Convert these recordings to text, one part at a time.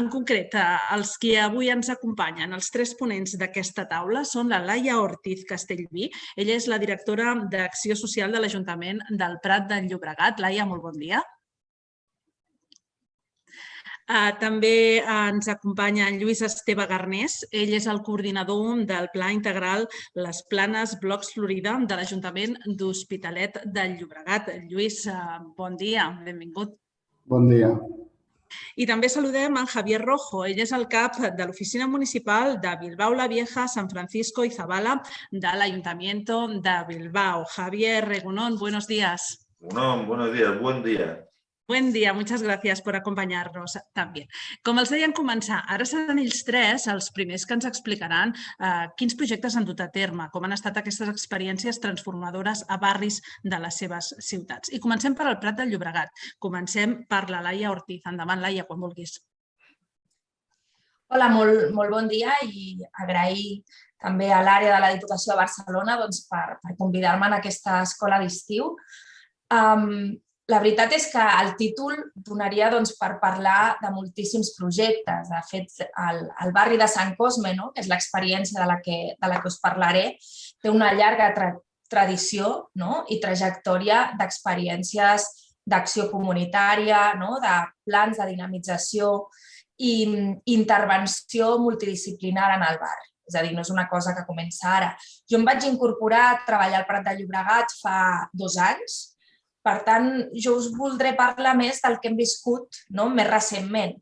En concret, els que avui ens acompanyen, els tres ponents d'aquesta taula, són la Laia Ortiz Castellví. Ella és la directora d'Acció Social de l'Ajuntament del Prat del Llobregat. Laia, molt bon dia. També ens acompanya en Lluís Esteve Garnés. Ell és el coordinador del Pla Integral Les Planes Blocs Florida de l'Ajuntament d'Hospitalet del Llobregat. Lluís, bon dia, benvingut. Bon dia. I també saludem en Javier Rojo. Ell és el cap de l'Oficina Municipal de Bilbao la Vieja, San Francisco i Zabala de l'Ayuntamiento de Bilbao. Javier Regunón, buenos días. Regunón, buenos días, buen día. Buen dia, muchas gràcies per acompanyar-nos també. Com els deien començar, ara seran ells tres els primers que ens explicaran eh, quins projectes han dut a terme, com han estat aquestes experiències transformadores a barris de les seves ciutats. I comencem per al Prat del Llobregat. Comencem per la Laia Ortiz. Endavant, Laia, quan vulguis. Hola, molt, molt bon dia i agrair també a l'àrea de la Diputació de Barcelona doncs, per, per convidar-me en aquesta escola d'estiu. Um, la veritat és que el títol donaria doncs, per parlar de moltíssims projectes. De fet, el, el barri de Sant Cosme, no? que és l'experiència de, la que, de la que us parlaré, té una llarga tra tradició no? i trajectòria d'experiències d'acció comunitària, no? de plans de dinamització i intervenció multidisciplinar en el barri. És a dir, no és una cosa que comença ara. Jo em vaig incorporar a treballar al Prat de Llobregat fa dos anys, per tant, jo us voldré parlar més del que hem viscut no? més recentment,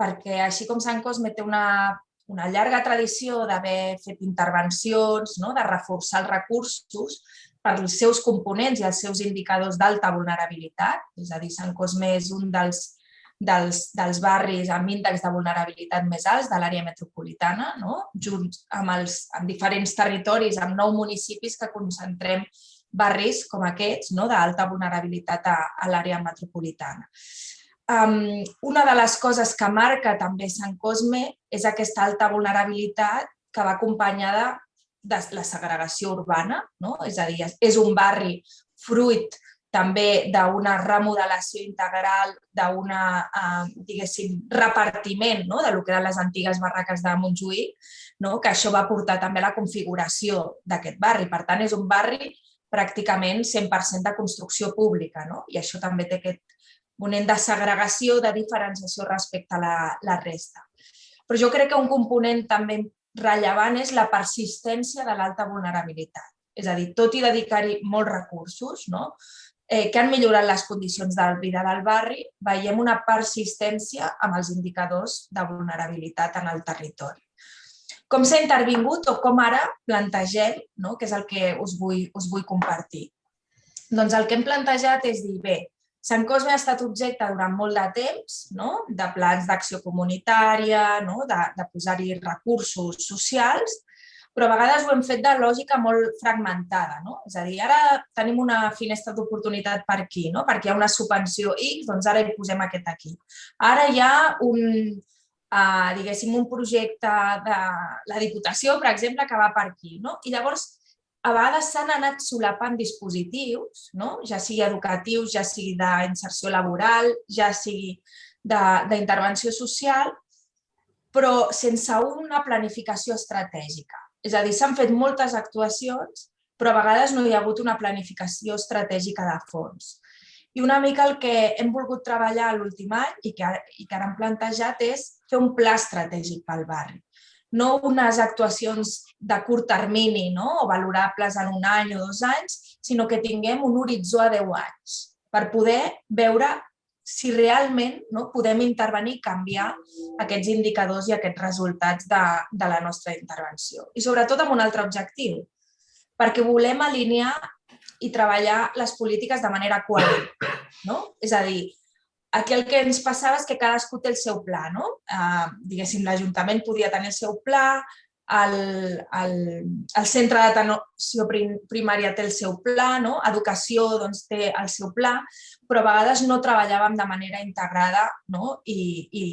perquè així com Sant Cosme té una, una llarga tradició d'haver fet intervencions, no? de reforçar els recursos per als seus components i els seus indicadors d'alta vulnerabilitat, és a dir, Sant Cosme és un dels, dels, dels barris amb índex de vulnerabilitat més alts de l'àrea metropolitana, no? junt amb, els, amb diferents territoris, amb nou municipis que concentrem barris com aquests no? d'alta vulnerabilitat a, a l'àrea metropolitana. Um, una de les coses que marca també Sant Cosme és aquesta alta vulnerabilitat que va acompanyada de la segregació urbana, no? és a dir, és un barri fruit també d'una remodelació integral, d'un uh, repartiment no? de lo que eren les antigues barraques de Montjuïc, no? que això va portar també a la configuració d'aquest barri. Per tant, és un barri pràcticament 100% de construcció pública no? i això també té aquest moment de segregació, de diferenciació respecte a la, la resta. Però jo crec que un component també rellevant és la persistència de l'alta vulnerabilitat. És a dir, tot i dedicar-hi molts recursos, no? eh, que han millorat les condicions de vida del barri, veiem una persistència amb els indicadors de vulnerabilitat en el territori com s'ha intervingut o com ara plantegem, no? que és el que us vull, us vull compartir. Doncs el que hem plantejat és dir, bé, Sant Cosme ha estat objecte durant molt de temps no? de plans d'acció comunitària, no? de, de posar-hi recursos socials, però a vegades ho hem fet de lògica molt fragmentada. No? És a dir, ara tenim una finestra d'oportunitat per aquí, no? perquè hi ha una subvenció X, doncs ara hi posem aquest aquí. Ara hi ha un, eh, diguéssim, un projecte de la Diputació, per exemple, que va per aquí. No? I llavors, a vegades s'han anat solapant dispositius, no? ja sigui educatius, ja sigui d'inserció laboral, ja sigui d'intervenció social, però sense una planificació estratègica. És a dir, s'han fet moltes actuacions, però a vegades no hi ha hagut una planificació estratègica de fons. I una mica el que hem volgut treballar l'últim any i que, i que ara hem plantejat és fer un pla estratègic pel barri. No unes actuacions de curt termini no? o valorables en un any o dos anys, sinó que tinguem un horitzó a 10 anys per poder veure si realment no, podem intervenir i canviar aquests indicadors i aquests resultats de, de la nostra intervenció. I sobretot amb un altre objectiu, perquè volem alinear i treballar les polítiques de manera coherent. No? És a dir, aquí el que ens passava és que cadascú té el seu pla. No? Eh, diguéssim, l'Ajuntament podia tenir el seu pla, el, el, el centre d'atenció primària té el seu pla, no? educació doncs, té el seu pla, però a vegades no treballàvem de manera integrada no? I, i,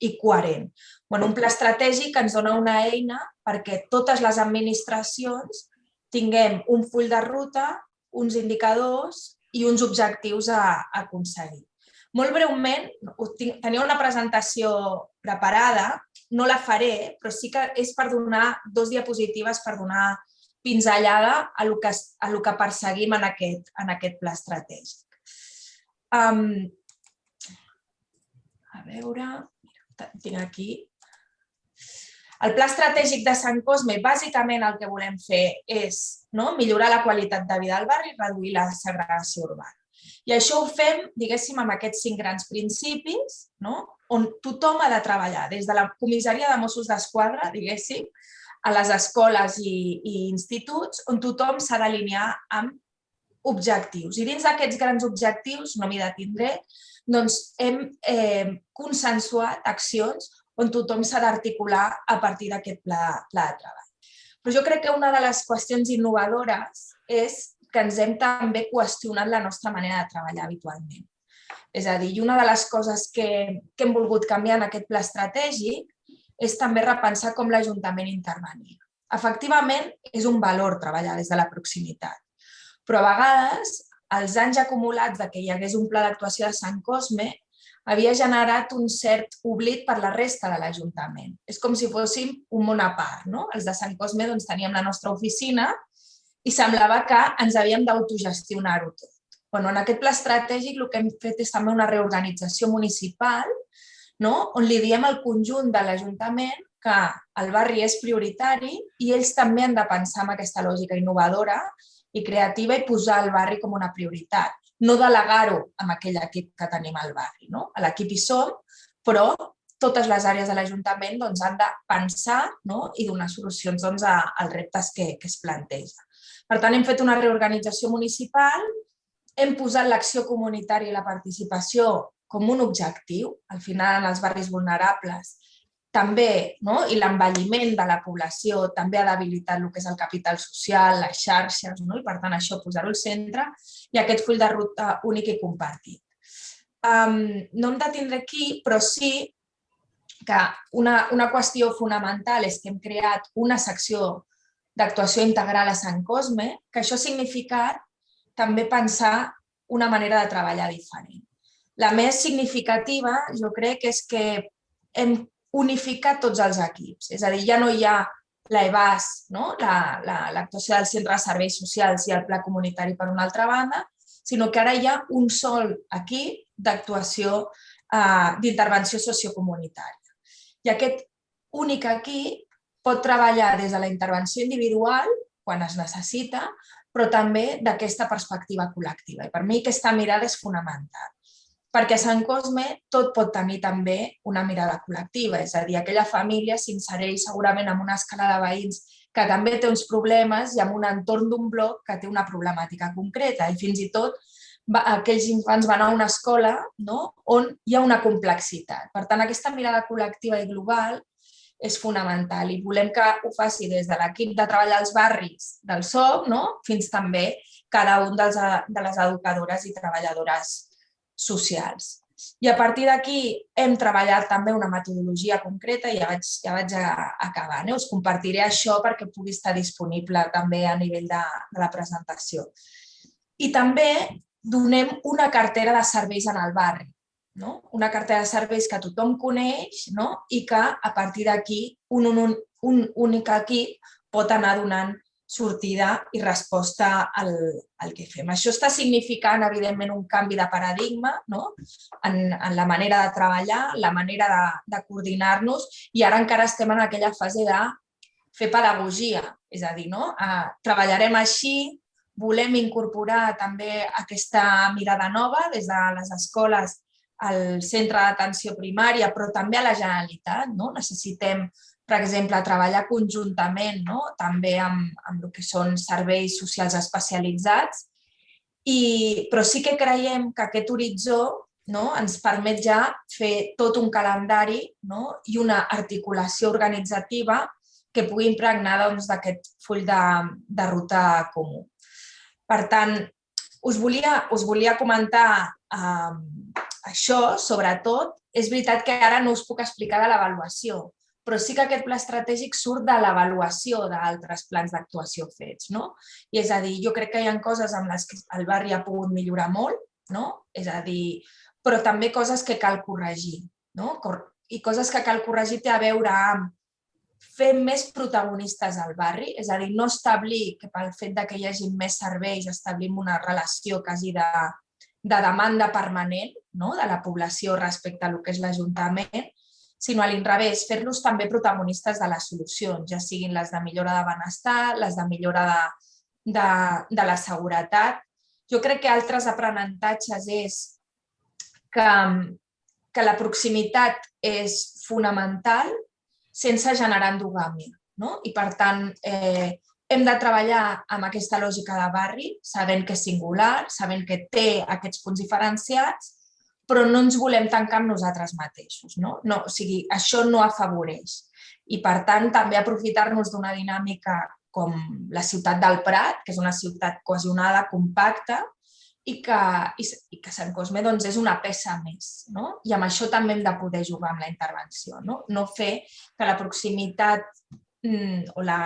i coherent. Bueno, un pla estratègic ens dona una eina perquè totes les administracions tinguem un full de ruta uns indicadors i uns objectius a, a aconseguir. Molt breument, tenia una presentació preparada, no la faré, però sí que és per donar dos diapositives per donar pinzellada a el que, a el que perseguim en aquest, en aquest pla estratègic. Um, a veure, tinc aquí. El pla estratègic de Sant Cosme, bàsicament el que volem fer és no, millorar la qualitat de vida al barri i reduir la segregació urbana. I això ho fem, diguéssim, amb aquests cinc grans principis, no? on tothom ha de treballar, des de la comissaria de Mossos d'Esquadra, diguéssim, a les escoles i, i instituts, on tothom s'ha d'alinear amb objectius. I dins d'aquests grans objectius, no m'hi detindré, doncs hem eh, consensuat accions on tothom s'ha d'articular a partir d'aquest pla, pla de treball. Però jo crec que una de les qüestions innovadores és que ens hem també qüestionat la nostra manera de treballar habitualment. És a dir, una de les coses que, que hem volgut canviar en aquest pla estratègic és també repensar com l'Ajuntament intervenia. Efectivament, és un valor treballar des de la proximitat, però a vegades els anys acumulats de que hi hagués un pla d'actuació de Sant Cosme havia generat un cert oblit per la resta de l'Ajuntament. És com si fóssim un món a part. No? Els de Sant Cosme doncs, teníem la nostra oficina i semblava que ens havíem d'autogestionar-ho tot. Bueno, en aquest pla estratègic el que hem fet és també una reorganització municipal no? on li diem al conjunt de l'Ajuntament que el barri és prioritari i ells també han de pensar en aquesta lògica innovadora i creativa i posar el barri com una prioritat no delegar-ho amb aquell equip que tenim al barri. No? A l'equip hi som, però totes les àrees de l'Ajuntament doncs, han de pensar no? i donar solucions doncs, a, als reptes que, que es planteja. Per tant, hem fet una reorganització municipal, hem posat l'acció comunitària i la participació com un objectiu. Al final, en els barris vulnerables, també, no? i l'envelliment de la població també ha debilitat el que és el capital social, les xarxes, no? i per tant això posar-ho al centre i aquest full de ruta únic i compartit. Um, no hem de tindre aquí, però sí que una, una qüestió fonamental és que hem creat una secció d'actuació integral a Sant Cosme, que això ha significat també pensar una manera de treballar diferent. La més significativa, jo crec, és que hem unificar tots els equips. És a dir, ja no hi ha l'EBAS, no? l'actuació la, la, del Centre de Serveis Socials i el Pla Comunitari per una altra banda, sinó que ara hi ha un sol equip d'actuació eh, d'intervenció sociocomunitària. I aquest únic equip pot treballar des de la intervenció individual, quan es necessita, però també d'aquesta perspectiva col·lectiva. I per mi aquesta mirada és fonamental perquè a Sant Cosme tot pot tenir també una mirada col·lectiva, és a dir, aquella família s'insereix segurament en una escala de veïns que també té uns problemes i en un entorn d'un bloc que té una problemàtica concreta i fins i tot aquells infants van a una escola no? on hi ha una complexitat. Per tant, aquesta mirada col·lectiva i global és fonamental i volem que ho faci des de l'equip de treball als barris del SOC no? fins també cada un dels, de les educadores i treballadores socials. I a partir d'aquí hem treballat també una metodologia concreta i ja vaig, ja vaig acabar. Eh? Us compartiré això perquè pugui estar disponible també a nivell de, de la presentació. I també donem una cartera de serveis en el barri. No? Una cartera de serveis que tothom coneix no? i que a partir d'aquí un, un, un únic equip pot anar donant sortida i resposta al, al que fem. Això està significant, evidentment, un canvi de paradigma no? en, en la manera de treballar, la manera de, de coordinar-nos i ara encara estem en aquella fase de fer pedagogia, és a dir, no? Eh, treballarem així, volem incorporar també aquesta mirada nova des de les escoles al centre d'atenció primària, però també a la Generalitat. No? Necessitem per exemple, treballar conjuntament no? també amb, amb el que són serveis socials especialitzats, i, però sí que creiem que aquest horitzó no? ens permet ja fer tot un calendari no? i una articulació organitzativa que pugui impregnar doncs, d'aquest doncs, full de, de ruta comú. Per tant, us volia, us volia comentar eh, això, sobretot. És veritat que ara no us puc explicar de l'avaluació, però sí que aquest pla estratègic surt de l'avaluació d'altres plans d'actuació fets. No? I és a dir, jo crec que hi ha coses amb les que el barri ha pogut millorar molt, no? és a dir, però també coses que cal corregir. No? I coses que cal corregir té a veure amb fer més protagonistes al barri, és a dir, no establir que pel fet de que hi hagi més serveis establim una relació quasi de, de demanda permanent no? de la població respecte a el que és l'Ajuntament, sinó a l'inrevés, fer-los també protagonistes de les solucions, ja siguin les de millora de benestar, les de millora de, de, de la seguretat. Jo crec que altres aprenentatges és que, que la proximitat és fonamental sense generar endogàmia. No? I per tant, eh, hem de treballar amb aquesta lògica de barri, sabent que és singular, sabent que té aquests punts diferenciats, però no ens volem tancar amb nosaltres mateixos. No? No, o sigui, això no afavoreix. I per tant, també aprofitar-nos d'una dinàmica com la ciutat del Prat, que és una ciutat cohesionada, compacta, i que, i, i que Sant Cosme doncs, és una peça més. No? I amb això també hem de poder jugar amb la intervenció. No, no fer que la proximitat mm, o la,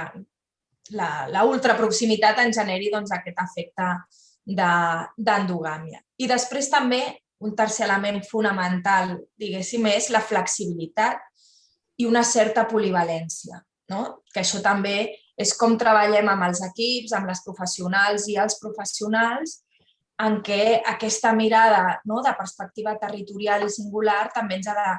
la, la ultraproximitat en generi doncs, aquest efecte d'endogàmia. I després també un tercer element fonamental, diguéssim, és la flexibilitat i una certa polivalència. No? Que això també és com treballem amb els equips, amb les professionals i els professionals, en què aquesta mirada no, de perspectiva territorial i singular també ens ha de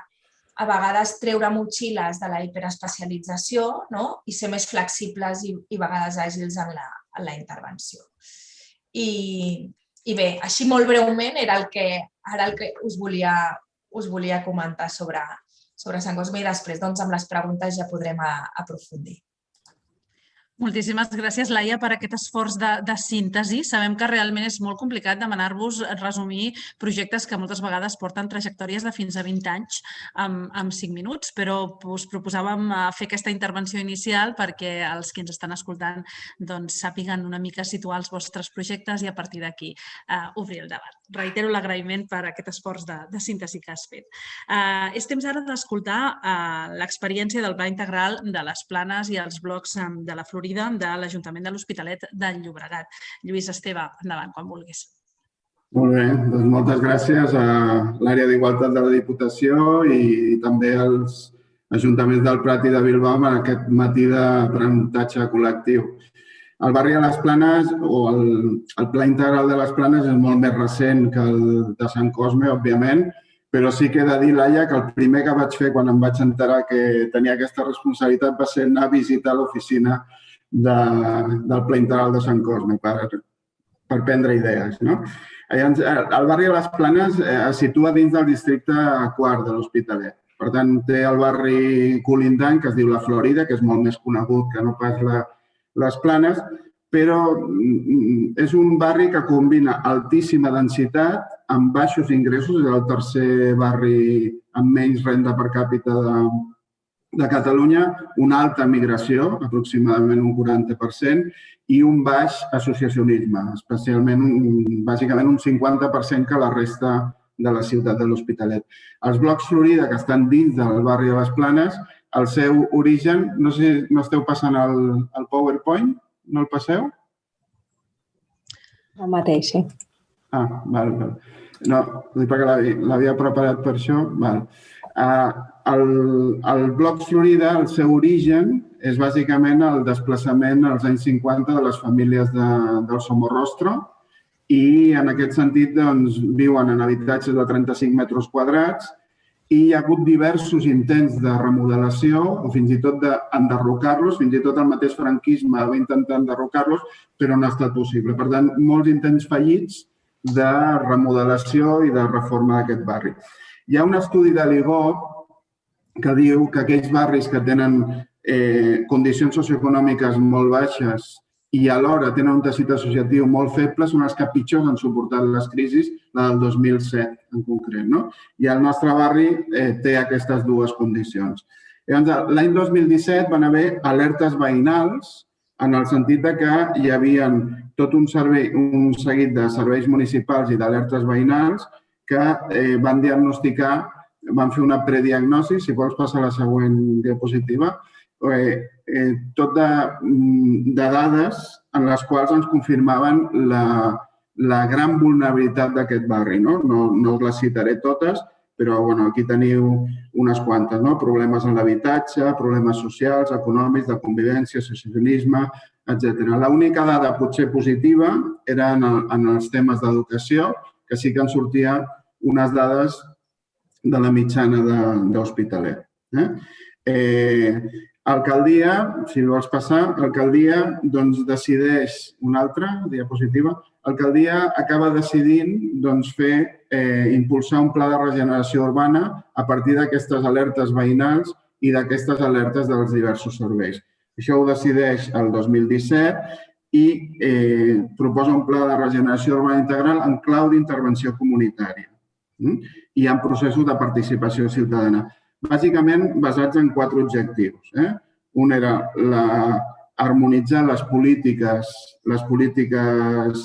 a vegades treure motxilles de la hiperespecialització no? i ser més flexibles i, i a vegades àgils en la, en la intervenció. I, I bé, així molt breument era el que ara el que us volia, us volia comentar sobre, sobre Sant Cosme i després doncs, amb les preguntes ja podrem a, aprofundir. Moltíssimes gràcies, Laia, per aquest esforç de, de síntesi. Sabem que realment és molt complicat demanar-vos resumir projectes que moltes vegades porten trajectòries de fins a 20 anys amb, amb 5 minuts, però us proposàvem eh, fer aquesta intervenció inicial perquè els que ens estan escoltant doncs, sàpiguen una mica situar els vostres projectes i a partir d'aquí uh, obrir el debat. Reitero l'agraïment per aquest esforç de, de síntesi que has fet. Uh, és temps ara d'escoltar uh, l'experiència del Pla Integral de les Planes i els blocs um, de la Florida de l'Ajuntament de l'Hospitalet del Llobregat. Lluís Esteve, endavant, quan vulguis. Molt bé, doncs moltes gràcies a l'àrea d'Igualtat de la Diputació i també als ajuntaments del Prat i de Bilbao en aquest matí d'aprenentatge col·lectiu. El barri de les Planes o el, el Pla Integral de les Planes és molt més recent que el de Sant Cosme, òbviament, però sí que he de dir, Laia, que el primer que vaig fer quan em vaig enterar que tenia aquesta responsabilitat va ser anar a visitar l'oficina de, del Pla Integral de Sant Cosme per, per prendre idees. No? Eh, el barri de les Planes eh, es situa dins del districte quart de l'Hospitalet. Per tant, té el barri colindant, que es diu La Florida, que és molt més conegut que no pas la, les Planes, però mm, és un barri que combina altíssima densitat amb baixos ingressos, és el tercer barri amb menys renda per càpita de, de Catalunya una alta migració, aproximadament un 40%, i un baix associacionisme, especialment, un, bàsicament un 50% que la resta de la ciutat de l'Hospitalet. Els blocs Florida, que estan dins del barri de les Planes, el seu origen, no sé si no esteu passant el, el PowerPoint, no el passeu? El mateix, sí. Ah, val, val. No, perquè l'havia preparat per això. Val. Uh, el, el bloc Florida, el seu origen, és bàsicament el desplaçament als anys 50 de les famílies de, del Somorrostro i en aquest sentit doncs, viuen en habitatges de 35 metres quadrats i hi ha hagut diversos intents de remodelació o fins i tot d'enderrocar-los, fins i tot el mateix franquisme va intentar enderrocar-los, però no ha estat possible. Per tant, molts intents fallits de remodelació i de reforma d'aquest barri. Hi ha un estudi de l'IGOP que diu que aquells barris que tenen eh, condicions socioeconòmiques molt baixes i alhora tenen un teixit associatiu molt feble són els que pitjor han suportat les crisis, la del 2007 en concret. No? I el nostre barri eh, té aquestes dues condicions. L'any 2017 van haver alertes veïnals en el sentit de que hi havia tot un, servei, un seguit de serveis municipals i d'alertes veïnals que eh, van diagnosticar vam fer una prediagnosi, si vols passar a la següent diapositiva, eh, eh, tot de, mm, de dades en les quals ens confirmaven la, la gran vulnerabilitat d'aquest barri. No? No, no us les citaré totes, però bueno, aquí teniu unes quantes. No? Problemes en l'habitatge, problemes socials, econòmics, de convivència, associacionisme, etc. L'única dada potser positiva era en, el, en els temes d'educació, que sí que en sortia unes dades de la mitjana d'Hospitalet. Eh? Eh, alcaldia, si vols passar, alcaldia doncs, decideix una altra diapositiva. Alcaldia acaba decidint doncs, fer, eh, impulsar un pla de regeneració urbana a partir d'aquestes alertes veïnals i d'aquestes alertes dels diversos serveis. Això ho decideix el 2017 i eh, proposa un pla de regeneració urbana integral en clau d'intervenció comunitària mm? i en processos de participació ciutadana bàsicament basats en quatre objectius. Eh? Un era la, harmonitzar les polítiques, les polítiques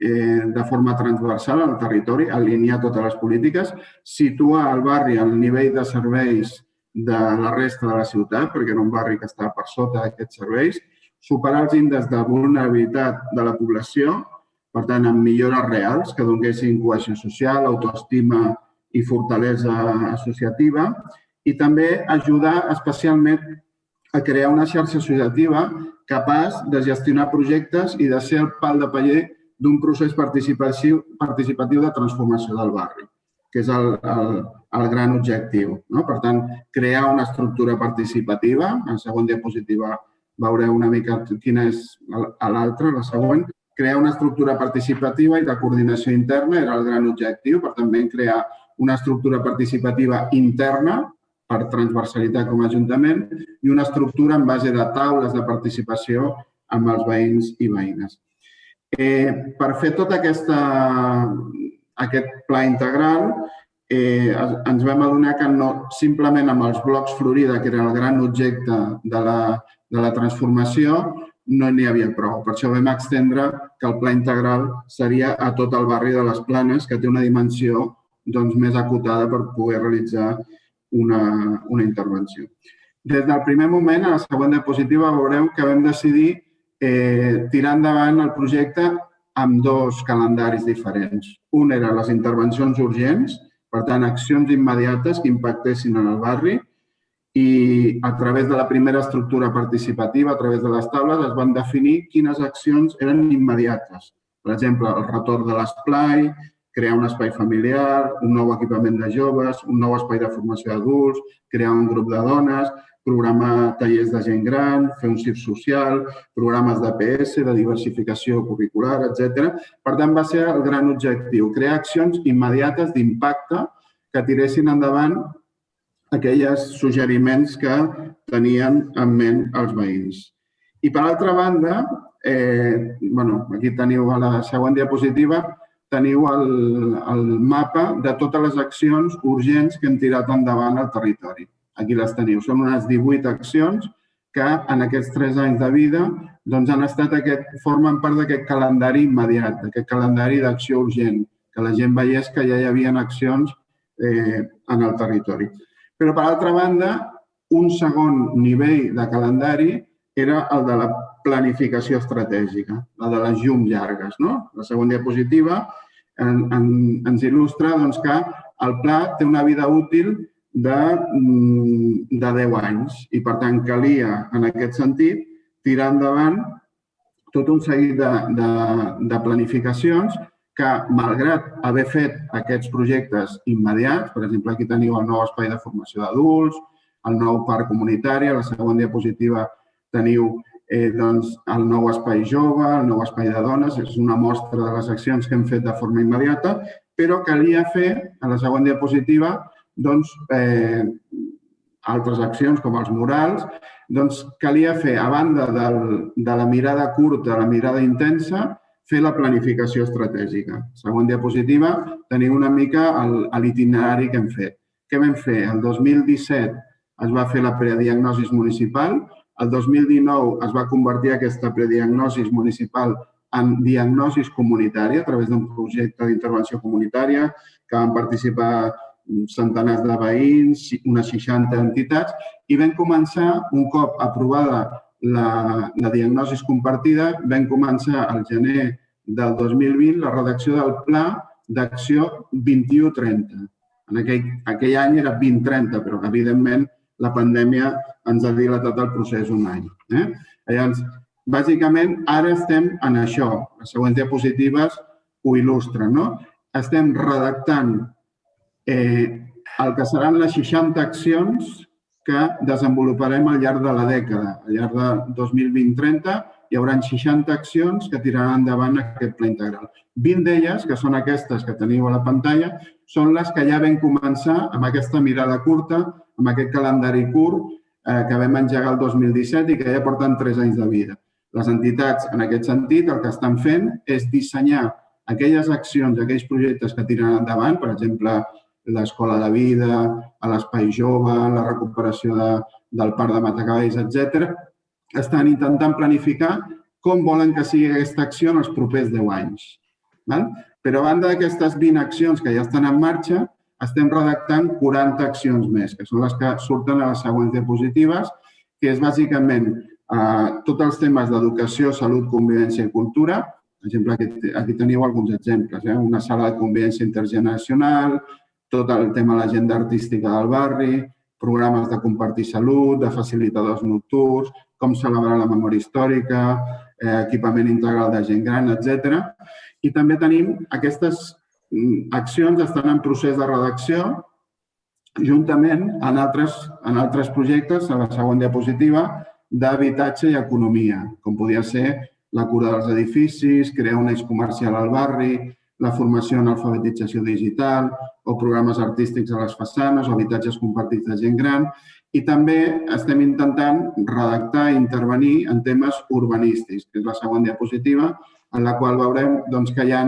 eh, de forma transversal al territori, alinear totes les polítiques, situar el barri al nivell de serveis de la resta de la ciutat, perquè era un barri que estava per sota d'aquests serveis, superar els índexs de vulnerabilitat de la població, per tant, amb millores reals que donguessin cohesió social, autoestima i fortalesa associativa, i també ajudar especialment a crear una xarxa associativa capaç de gestionar projectes i de ser el pal de paller d'un procés participatiu, participatiu de transformació del barri, que és el, el, el gran objectiu. No? Per tant, crear una estructura participativa. En següent diapositiva veureu una mica quina és l'altra, la següent. Crear una estructura participativa i de coordinació interna era el gran objectiu, per també crear una estructura participativa interna per transversalitat com a Ajuntament i una estructura en base de taules de participació amb els veïns i veïnes. Eh, per fer tot aquesta, aquest pla integral, eh, ens vam adonar que no, simplement amb els blocs Florida, que era el gran objecte de la, de la transformació, no n'hi havia prou. Per això vam extendre que el pla integral seria a tot el barri de les Planes, que té una dimensió doncs, més acotada per poder realitzar una, una intervenció. Des del primer moment, a la següent diapositiva, veureu que vam decidir eh, tirar endavant el projecte amb dos calendaris diferents. Un era les intervencions urgents, per tant, accions immediates que impactessin en el barri i a través de la primera estructura participativa, a través de les taules, es van definir quines accions eren immediates. Per exemple, el retorn de l'esplai, crear un espai familiar, un nou equipament de joves, un nou espai de formació d'adults, crear un grup de dones, programar tallers de gent gran, fer un CIR social, programes de PS, de diversificació curricular, etc. Per tant, va ser el gran objectiu, crear accions immediates d'impacte que tiressin endavant aquells suggeriments que tenien en ment els veïns. I per altra banda, eh, bueno, aquí teniu a la següent diapositiva, teniu el, el mapa de totes les accions urgents que hem tirat endavant al territori. Aquí les teniu. Són unes 18 accions que en aquests tres anys de vida doncs han estat aquest, formen part d'aquest calendari immediat, d'aquest calendari d'acció urgent, que la gent veiés que ja hi havia accions eh, en el territori. Però, per altra banda, un segon nivell de calendari era el de la planificació estratègica, la de les llums llargues. No? La segona diapositiva en, en, ens il·lustra doncs, que el pla té una vida útil de, mm, de 10 anys. I, per tant, calia, en aquest sentit, tirar endavant tot un seguit de, de, de planificacions que, malgrat haver fet aquests projectes immediats, per exemple, aquí teniu el nou espai de formació d'adults, el nou parc comunitari, a la següent diapositiva teniu eh, doncs, el nou espai jove, el nou espai de dones, és una mostra de les accions que hem fet de forma immediata, però calia fer, a la següent diapositiva, doncs, eh, altres accions com els murals, doncs calia fer, a banda del, de la mirada curta, la mirada intensa, fer la planificació estratègica. Següent diapositiva, teniu una mica l'itinerari que hem fet. Què vam fer? El 2017 es va fer la prediagnosi municipal, el 2019 es va convertir aquesta prediagnosi municipal en diagnosi comunitària a través d'un projecte d'intervenció comunitària que van participar centenars de veïns, unes 60 entitats, i vam començar, un cop aprovada la, la diagnosi compartida, vam començar al gener del 2020 la redacció del Pla d'Acció 2130. En aquell, aquell any era 2030, però evidentment la pandèmia ens ha dilatat el procés un any. Eh? Llavors, bàsicament, ara estem en això. Les següents diapositives ho il·lustren. No? Estem redactant eh, el que seran les 60 accions que desenvoluparem al llarg de la dècada. Al llarg de 2020-30 hi haurà 60 accions que tiraran endavant aquest pla integral. 20 d'elles, que són aquestes que teniu a la pantalla, són les que ja vam començar amb aquesta mirada curta, amb aquest calendari curt eh, que vam engegar el 2017 i que ja porten 3 anys de vida. Les entitats, en aquest sentit, el que estan fent és dissenyar aquelles accions, aquells projectes que tiren endavant, per exemple, l'escola de vida, l'espai jove, la recuperació de, del parc de Matacavalls, etc. estan intentant planificar com volen que sigui aquesta acció en els propers 10 anys. Val? Però a banda d'aquestes 20 accions que ja estan en marxa, estem redactant 40 accions més, que són les que surten a les següents diapositives, que és bàsicament eh, tots els temes d'educació, salut, convivència i cultura. Per exemple, aquí, aquí teniu alguns exemples. Eh? Una sala de convivència intergeneracional, tot el tema de l'agenda artística del barri, programes de compartir salut, de facilitadors nocturns, com celebrar la memòria històrica, eh, equipament integral de gent gran, etc. I també tenim aquestes accions estan en procés de redacció juntament en altres, en altres projectes, a la següent diapositiva, d'habitatge i economia, com podia ser la cura dels edificis, crear un eix comercial al barri, la formació en alfabetització digital o programes artístics a les façanes o habitatges compartits de gent gran. I també estem intentant redactar i intervenir en temes urbanístics, que és la següent diapositiva, en la qual veurem doncs, que hi ha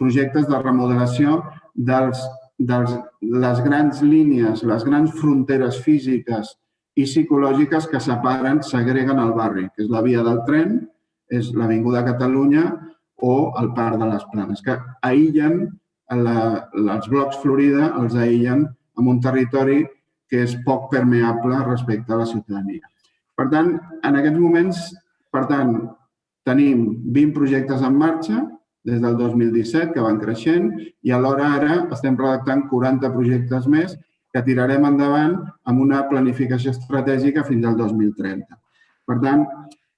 projectes de remodelació dels, dels, les grans línies, les grans fronteres físiques i psicològiques que separen, segreguen el barri, que és la via del tren, és l'Avinguda Catalunya o el Parc de les Planes, que aïllen la, els blocs Florida, els aïllen en un territori que és poc permeable respecte a la ciutadania. Per tant, en aquests moments, per tant, tenim 20 projectes en marxa des del 2017, que van creixent, i alhora ara estem redactant 40 projectes més que tirarem endavant amb una planificació estratègica fins al 2030. Per tant,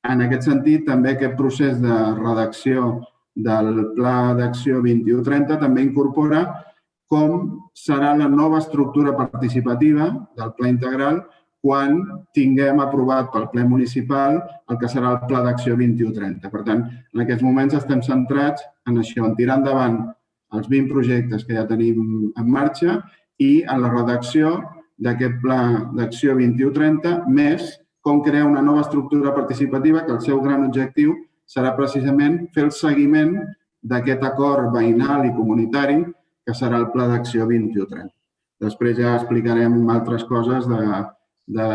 en aquest sentit, també aquest procés de redacció del Pla d'Acció 2130 també incorpora com serà la nova estructura participativa del Pla Integral quan tinguem aprovat pel ple municipal el que serà el Pla d'Acció 2130. Per tant, en aquests moments estem centrats en això, en tirar endavant els 20 projectes que ja tenim en marxa i en la redacció d'aquest Pla d'Acció 2130, més com crear una nova estructura participativa que el seu gran objectiu serà precisament fer el seguiment d'aquest acord veïnal i comunitari que serà el Pla d'Acció 2130. Després ja explicarem altres coses de, de,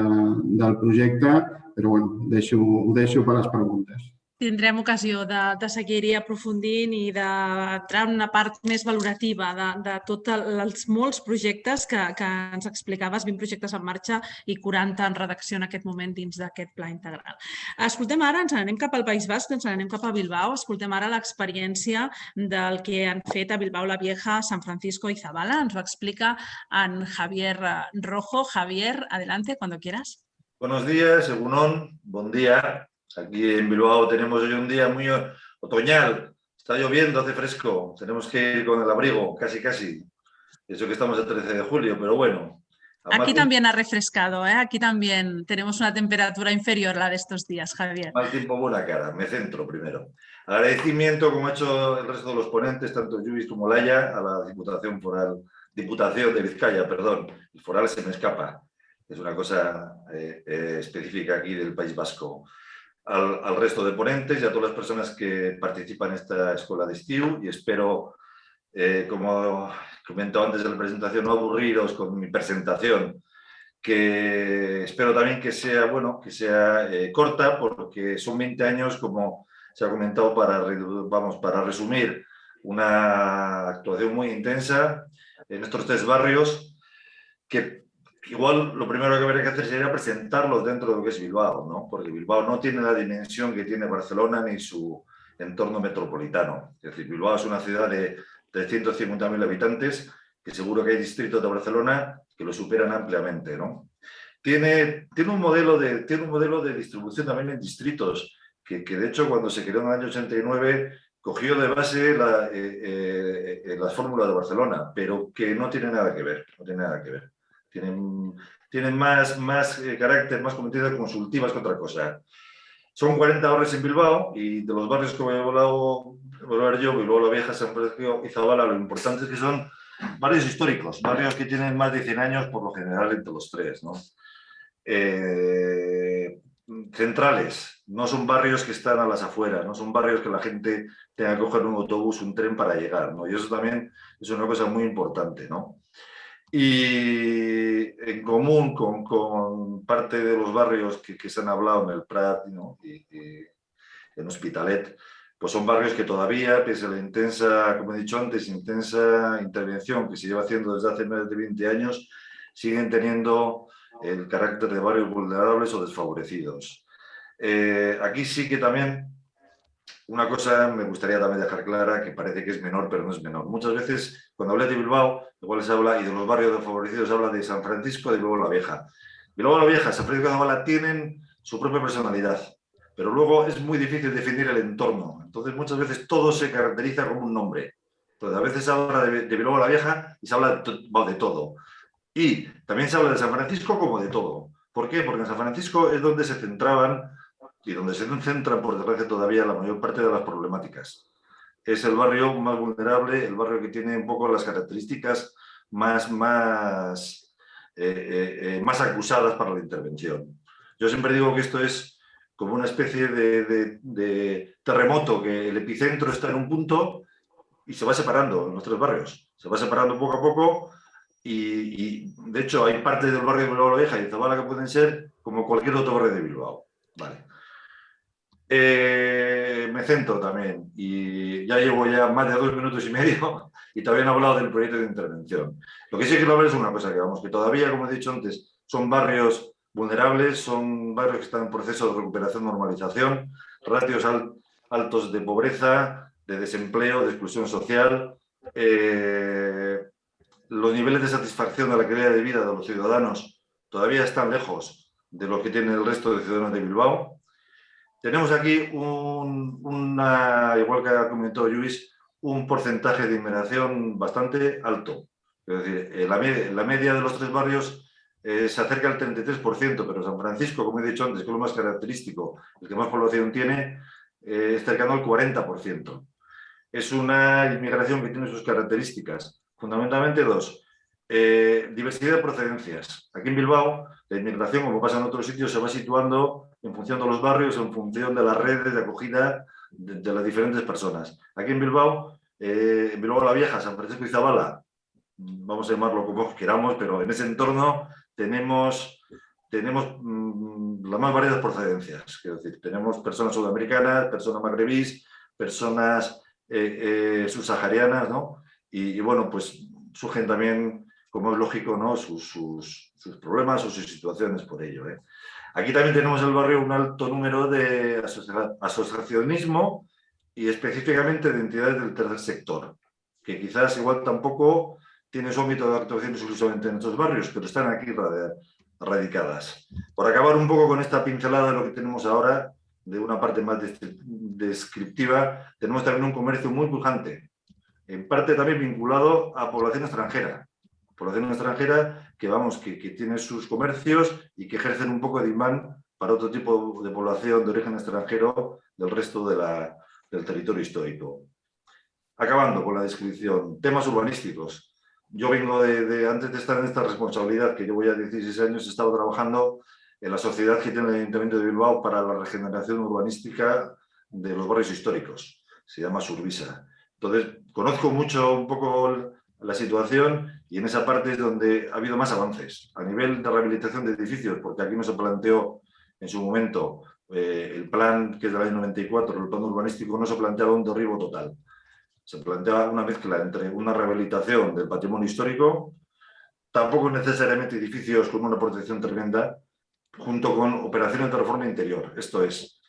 del projecte, però bueno, deixo, ho deixo per les preguntes tindrem ocasió de, de seguir-hi aprofundint i d'entrar en una part més valorativa de, de tots els molts projectes que, que ens explicaves, 20 projectes en marxa i 40 en redacció en aquest moment dins d'aquest pla integral. Escoltem ara, ens anem cap al País Basc, ens anem cap a Bilbao, escoltem ara l'experiència del que han fet a Bilbao la Vieja, San Francisco i Zabala. Ens ho explica en Javier Rojo. Javier, adelante, cuando quieras. Buenos días, Egunon, buen día. Aquí en Bilbao tenemos hoy un día muy otoñal, está lloviendo, hace fresco, tenemos que ir con el abrigo, casi casi. Eso que estamos el 13 de julio, pero bueno. Aquí también ha refrescado, ¿eh? aquí también tenemos una temperatura inferior a la de estos días, Javier. Mal tiempo, buena cara, me centro primero. Agradecimiento, como ha hecho el resto de los ponentes, tanto Lluís como Laya, a la Diputación Foral, Diputación de Vizcaya, perdón, el foral se me escapa, es una cosa eh, eh, específica aquí del País Vasco al, resto de ponentes y a todas las personas que participan en esta escuela de STIU y espero, eh, como comentó antes de la presentación, no aburriros con mi presentación, que espero también que sea, bueno, que sea eh, corta porque son 20 años, como se ha comentado, para, vamos, para resumir una actuación muy intensa en estos tres barrios que igual lo primero que habría que hacer sería presentarlo dentro de lo que es Bilbao, ¿no? porque Bilbao no tiene la dimensión que tiene Barcelona ni su, entorno metropolitano. Es decir, Bilbao es una ciudad de 350.000 habitantes, que seguro que hay distritos de Barcelona que lo superan ampliamente. ¿no? Tiene, tiene, un modelo de, tiene un modelo de distribución también en distritos, que, que de hecho cuando se creó en el año 89 cogió de base la, eh, eh, las fórmulas de Barcelona, pero que no tiene nada que ver, no tiene nada que ver. Tienen, más, eh, carácter, más comunidades consultivas que otra cosa. Son 40 barrios en Bilbao y de los barrios que voy a hablar yo, Bilbao la Vieja, San Francisco y Zabala, lo importante es que son barrios históricos, barrios que tienen más de 100 años por lo general entre los tres. Eh, centrales, no son barrios que están a las afueras, no son barrios que la gente tenga que coger un autobús, un tren para llegar, y eso también es una cosa muy importante. ¿no? Y en común con, con parte de los barrios que, se han hablado en el Prat ¿no? y, y en Hospitalet, pues son barrios que todavía, pese a la intensa, como he dicho antes, intensa intervención que se lleva haciendo desde hace más de 20 años, siguen teniendo el carácter de barrios vulnerables o desfavorecidos. Eh, aquí sí que también una cosa me gustaría también dejar clara, que parece que es menor, pero no es menor. Muchas veces, cuando habla de Bilbao, igual se habla, y de los barrios desfavorecidos, se habla de San Francisco, de Bilbao la Vieja. Bilbao la Vieja, San Francisco de Zabala tienen su propia personalidad, pero luego es muy difícil definir el entorno. Entonces, muchas veces todo se caracteriza como un nombre. Entonces, a veces se habla de, Bilbao la Vieja y se habla de, de todo. Y también se habla de San Francisco como de todo. ¿Por qué? Porque en San Francisco es donde se centraban y donde se centran, por desgracia, todavía la mayor parte de las problemáticas. Es el barrio más vulnerable, el barrio que tiene un poco las características más, más, eh, eh, eh, más acusadas para la intervención. Yo siempre digo que esto es como una especie de, terremoto, que el epicentro está en un punto y se va separando en los tres barrios. Se va separando poco a poco y, de hecho hay partes del barrio de Bilbao la y Zabala que pueden ser como cualquier otro barrio de Bilbao. Vale. Eh, me centro también y ya llevo ya más de dos minutos y medio y todavía no hablado del proyecto de intervención. Lo que sí quiero ver es una cosa, que vamos, que todavía, como he dicho antes, son barrios vulnerables, son barrios que están en proceso de recuperación, normalización, ratios al, altos de pobreza, de desempleo, de exclusión social, eh, los niveles de satisfacción de la calidad de vida de los ciudadanos todavía están lejos de lo que tiene el resto de ciudadanos de Bilbao. Tenemos aquí, un, una, igual que ha comentado Luis, un porcentaje de inmigración bastante alto. Es decir, eh, la, media, la media de los tres barrios eh, se acerca al 33%, pero San Francisco, como he dicho antes, que es lo más característico, el que más población tiene, eh, es cercano al 40%. Es una inmigración que tiene sus características. Fundamentalmente dos. Eh, diversidad de procedencias. Aquí en Bilbao, la inmigración, como pasa en otros sitios, se va situando en función de los barrios, en función de las redes de acogida de, las diferentes personas. Aquí en Bilbao, eh, en Bilbao la Vieja, San Francisco y Zabala, vamos a llamarlo como queramos, pero en ese entorno tenemos, tenemos mmm, las más variadas procedencias. Es decir, tenemos personas sudamericanas, personas magrebís, personas eh, eh, subsaharianas, ¿no? Y, bueno, pues surgen también, como es lógico, ¿no? sus, sus, sus problemas o sus situaciones por ello. ¿eh? Aquí también tenemos en el barrio un alto número de asociacionismo y específicamente de entidades del tercer sector, que quizás igual tampoco tiene su ámbito de actuación exclusivamente en estos barrios, pero están aquí radicadas. Por acabar un poco con esta pincelada de lo que tenemos ahora, de una parte más descriptiva, tenemos también un comercio muy pujante, en parte también vinculado a población extranjera. Población extranjera que, vamos, que, tiene sus comercios y que ejercen un poco de imán para otro tipo de población de origen extranjero del resto de la, del territorio histórico. Acabando con la descripción, temas urbanísticos. Yo vengo de, de, antes de estar en esta responsabilidad, que llevo ya 16 años, he estado trabajando en la sociedad que tiene el Ayuntamiento de Bilbao para la regeneración urbanística de los barrios históricos. Se llama Survisa. Entonces, conozco mucho un poco la situación y en esa parte es donde ha habido más avances. A nivel de rehabilitación de edificios, porque aquí no se planteó en su momento eh, el plan que es del año 94, el plan urbanístico, no se planteaba un derribo total. Se planteaba una mezcla entre una rehabilitación del patrimonio histórico, tampoco necesariamente edificios con una protección tremenda, junto con operaciones de reforma interior. Esto es,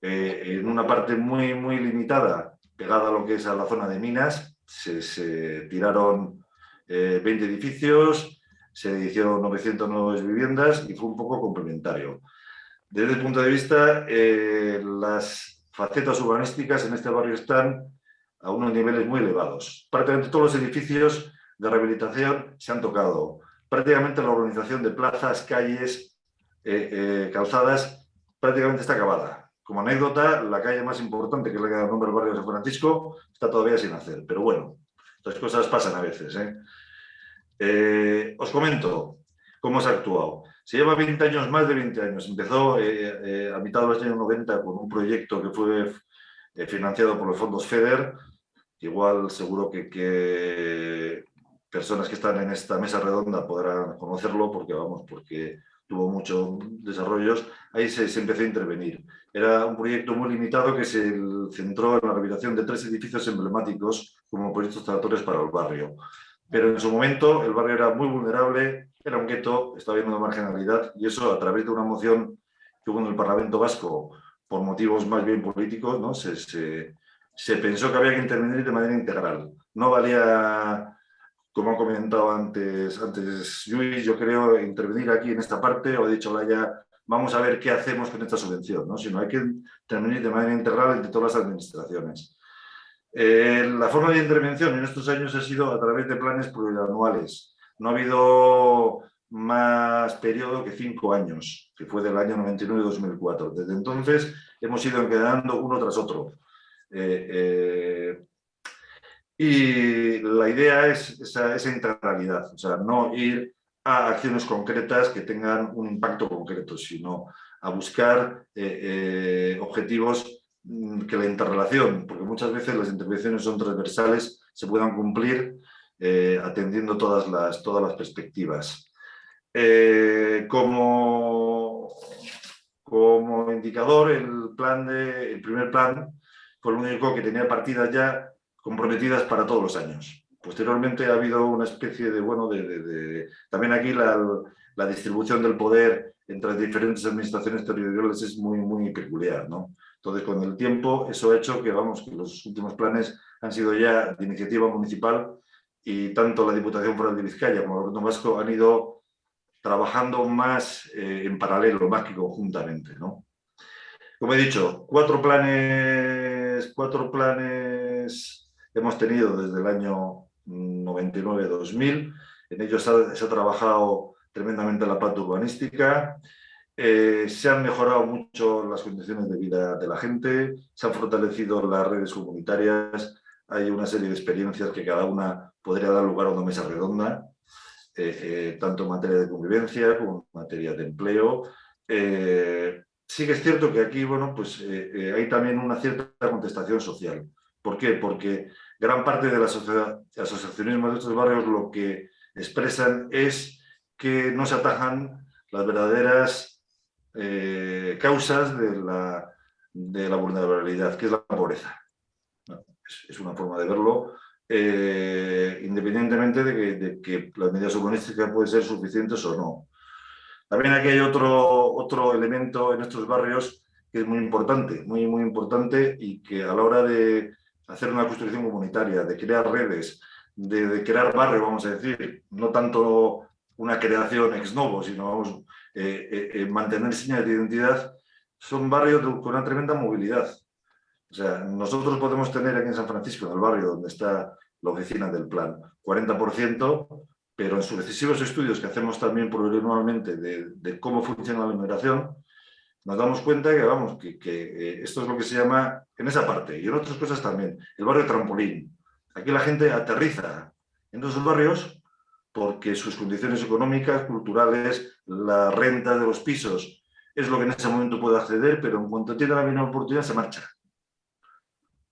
eh, en una parte muy, muy limitada, pegada a lo que es a la zona de minas, se, tiraron 20 eh, edificios, se hicieron 900 nuevas viviendas y fue un poco complementario. Desde el punto de vista, eh, las facetas urbanísticas en este barrio están a unos niveles muy elevados. Prácticamente todos los edificios de rehabilitación se han tocado. Prácticamente la organización de plazas, calles, calzadas, prácticamente está acabada. Como anécdota, la calle más importante, que es la que da nombre al barrio de San Francisco, está todavía sin hacer. Pero bueno, estas cosas pasan a veces. ¿eh? Eh, os comento cómo se ha actuado. Se lleva 20 años, más de 20 años. Empezó eh, a mitad de los años 90 con un proyecto que fue financiado por los fondos FEDER. Igual seguro que, que personas que están en esta mesa redonda podrán conocerlo porque, vamos, porque tuvo muchos desarrollos, ahí se, empezó a intervenir. Era un proyecto muy limitado que se centró en la rehabilitación de tres edificios emblemáticos como proyectos tratatorios para el barrio. Pero en su momento el barrio era muy vulnerable, era un gueto, estaba lleno de marginalidad y eso a través de una moción que hubo en el Parlamento Vasco por motivos más bien políticos, ¿no? se, se, se pensó que había que intervenir de manera integral. No valía como ha comentado antes, antes Luis, yo creo intervenir aquí en esta parte, o he dicho ya vamos a ver qué hacemos con esta subvención, ¿no? sino hay que intervenir de manera integral entre todas las administraciones. Eh, la forma de intervención en estos años ha sido a través de planes plurianuales. No ha habido más periodo que cinco años, que fue del año 99-2004. Desde entonces hemos ido quedando uno tras otro. Eh, eh, y la idea es esa, integralidad, o sea, no ir a acciones concretas que tengan un impacto concreto, sino a buscar eh, eh, objetivos mm, que la interrelación, porque muchas veces las intervenciones son transversales, se puedan cumplir eh, atendiendo todas las, todas las perspectivas. como, como indicador, el, plan de, el primer plan fue el único que tenía partidas ya comprometidas para todos los años. Posteriormente ha habido una especie de, bueno, de, también aquí la, distribución del poder entre las diferentes administraciones territoriales es muy, muy peculiar, ¿no? Entonces, con el tiempo, eso ha hecho que, vamos, que los últimos planes han sido ya de iniciativa municipal y tanto la Diputación Foral de Vizcaya como el Gobierno Vasco han ido trabajando más eh, en paralelo, más que conjuntamente, ¿no? Como he dicho, cuatro planes, cuatro planes hemos tenido desde el año 99-2000. En ellos se ha, trabajado tremendamente la parte urbanística, eh, se han mejorado mucho las condiciones de vida de la gente, se han fortalecido las redes comunitarias, hay una serie de experiencias que cada una podría dar lugar a una mesa redonda, eh, eh, tanto en materia de convivencia como en materia de empleo. sí que es cierto que aquí bueno, pues, hay también una cierta contestación social. ¿Por qué? Porque gran parte de las asociacionismos de estos barrios lo que expresan es que no se atajan las verdaderas eh, causas de la, vulnerabilidad, que es la pobreza. Es, una forma de verlo, eh, independientemente de que, de que, las medidas urbanísticas pueden ser suficientes o no. También aquí hay otro, otro elemento en estos barrios que es muy importante, muy, muy importante y que a la hora de, hacer una construcción comunitaria, de crear redes, de, crear barrio, vamos a decir, no tanto una creación ex novo, sino vamos, eh, eh, eh, mantener señales de identidad, son barrios con una tremenda movilidad. O sea, nosotros podemos tener aquí en San Francisco, en el barrio donde está la oficina del plan, 40%, pero en sucesivos estudios que hacemos también plurianualmente de, de cómo funciona la inmigración, nos damos cuenta que, vamos, que, eh, esto es lo que se llama, en esa parte, y en otras cosas también, el barrio trampolín. Aquí la gente aterriza en esos barrios porque sus condiciones económicas, culturales, la renta de los pisos, es lo que en ese momento puede acceder, pero en cuanto tiene la misma oportunidad se marcha.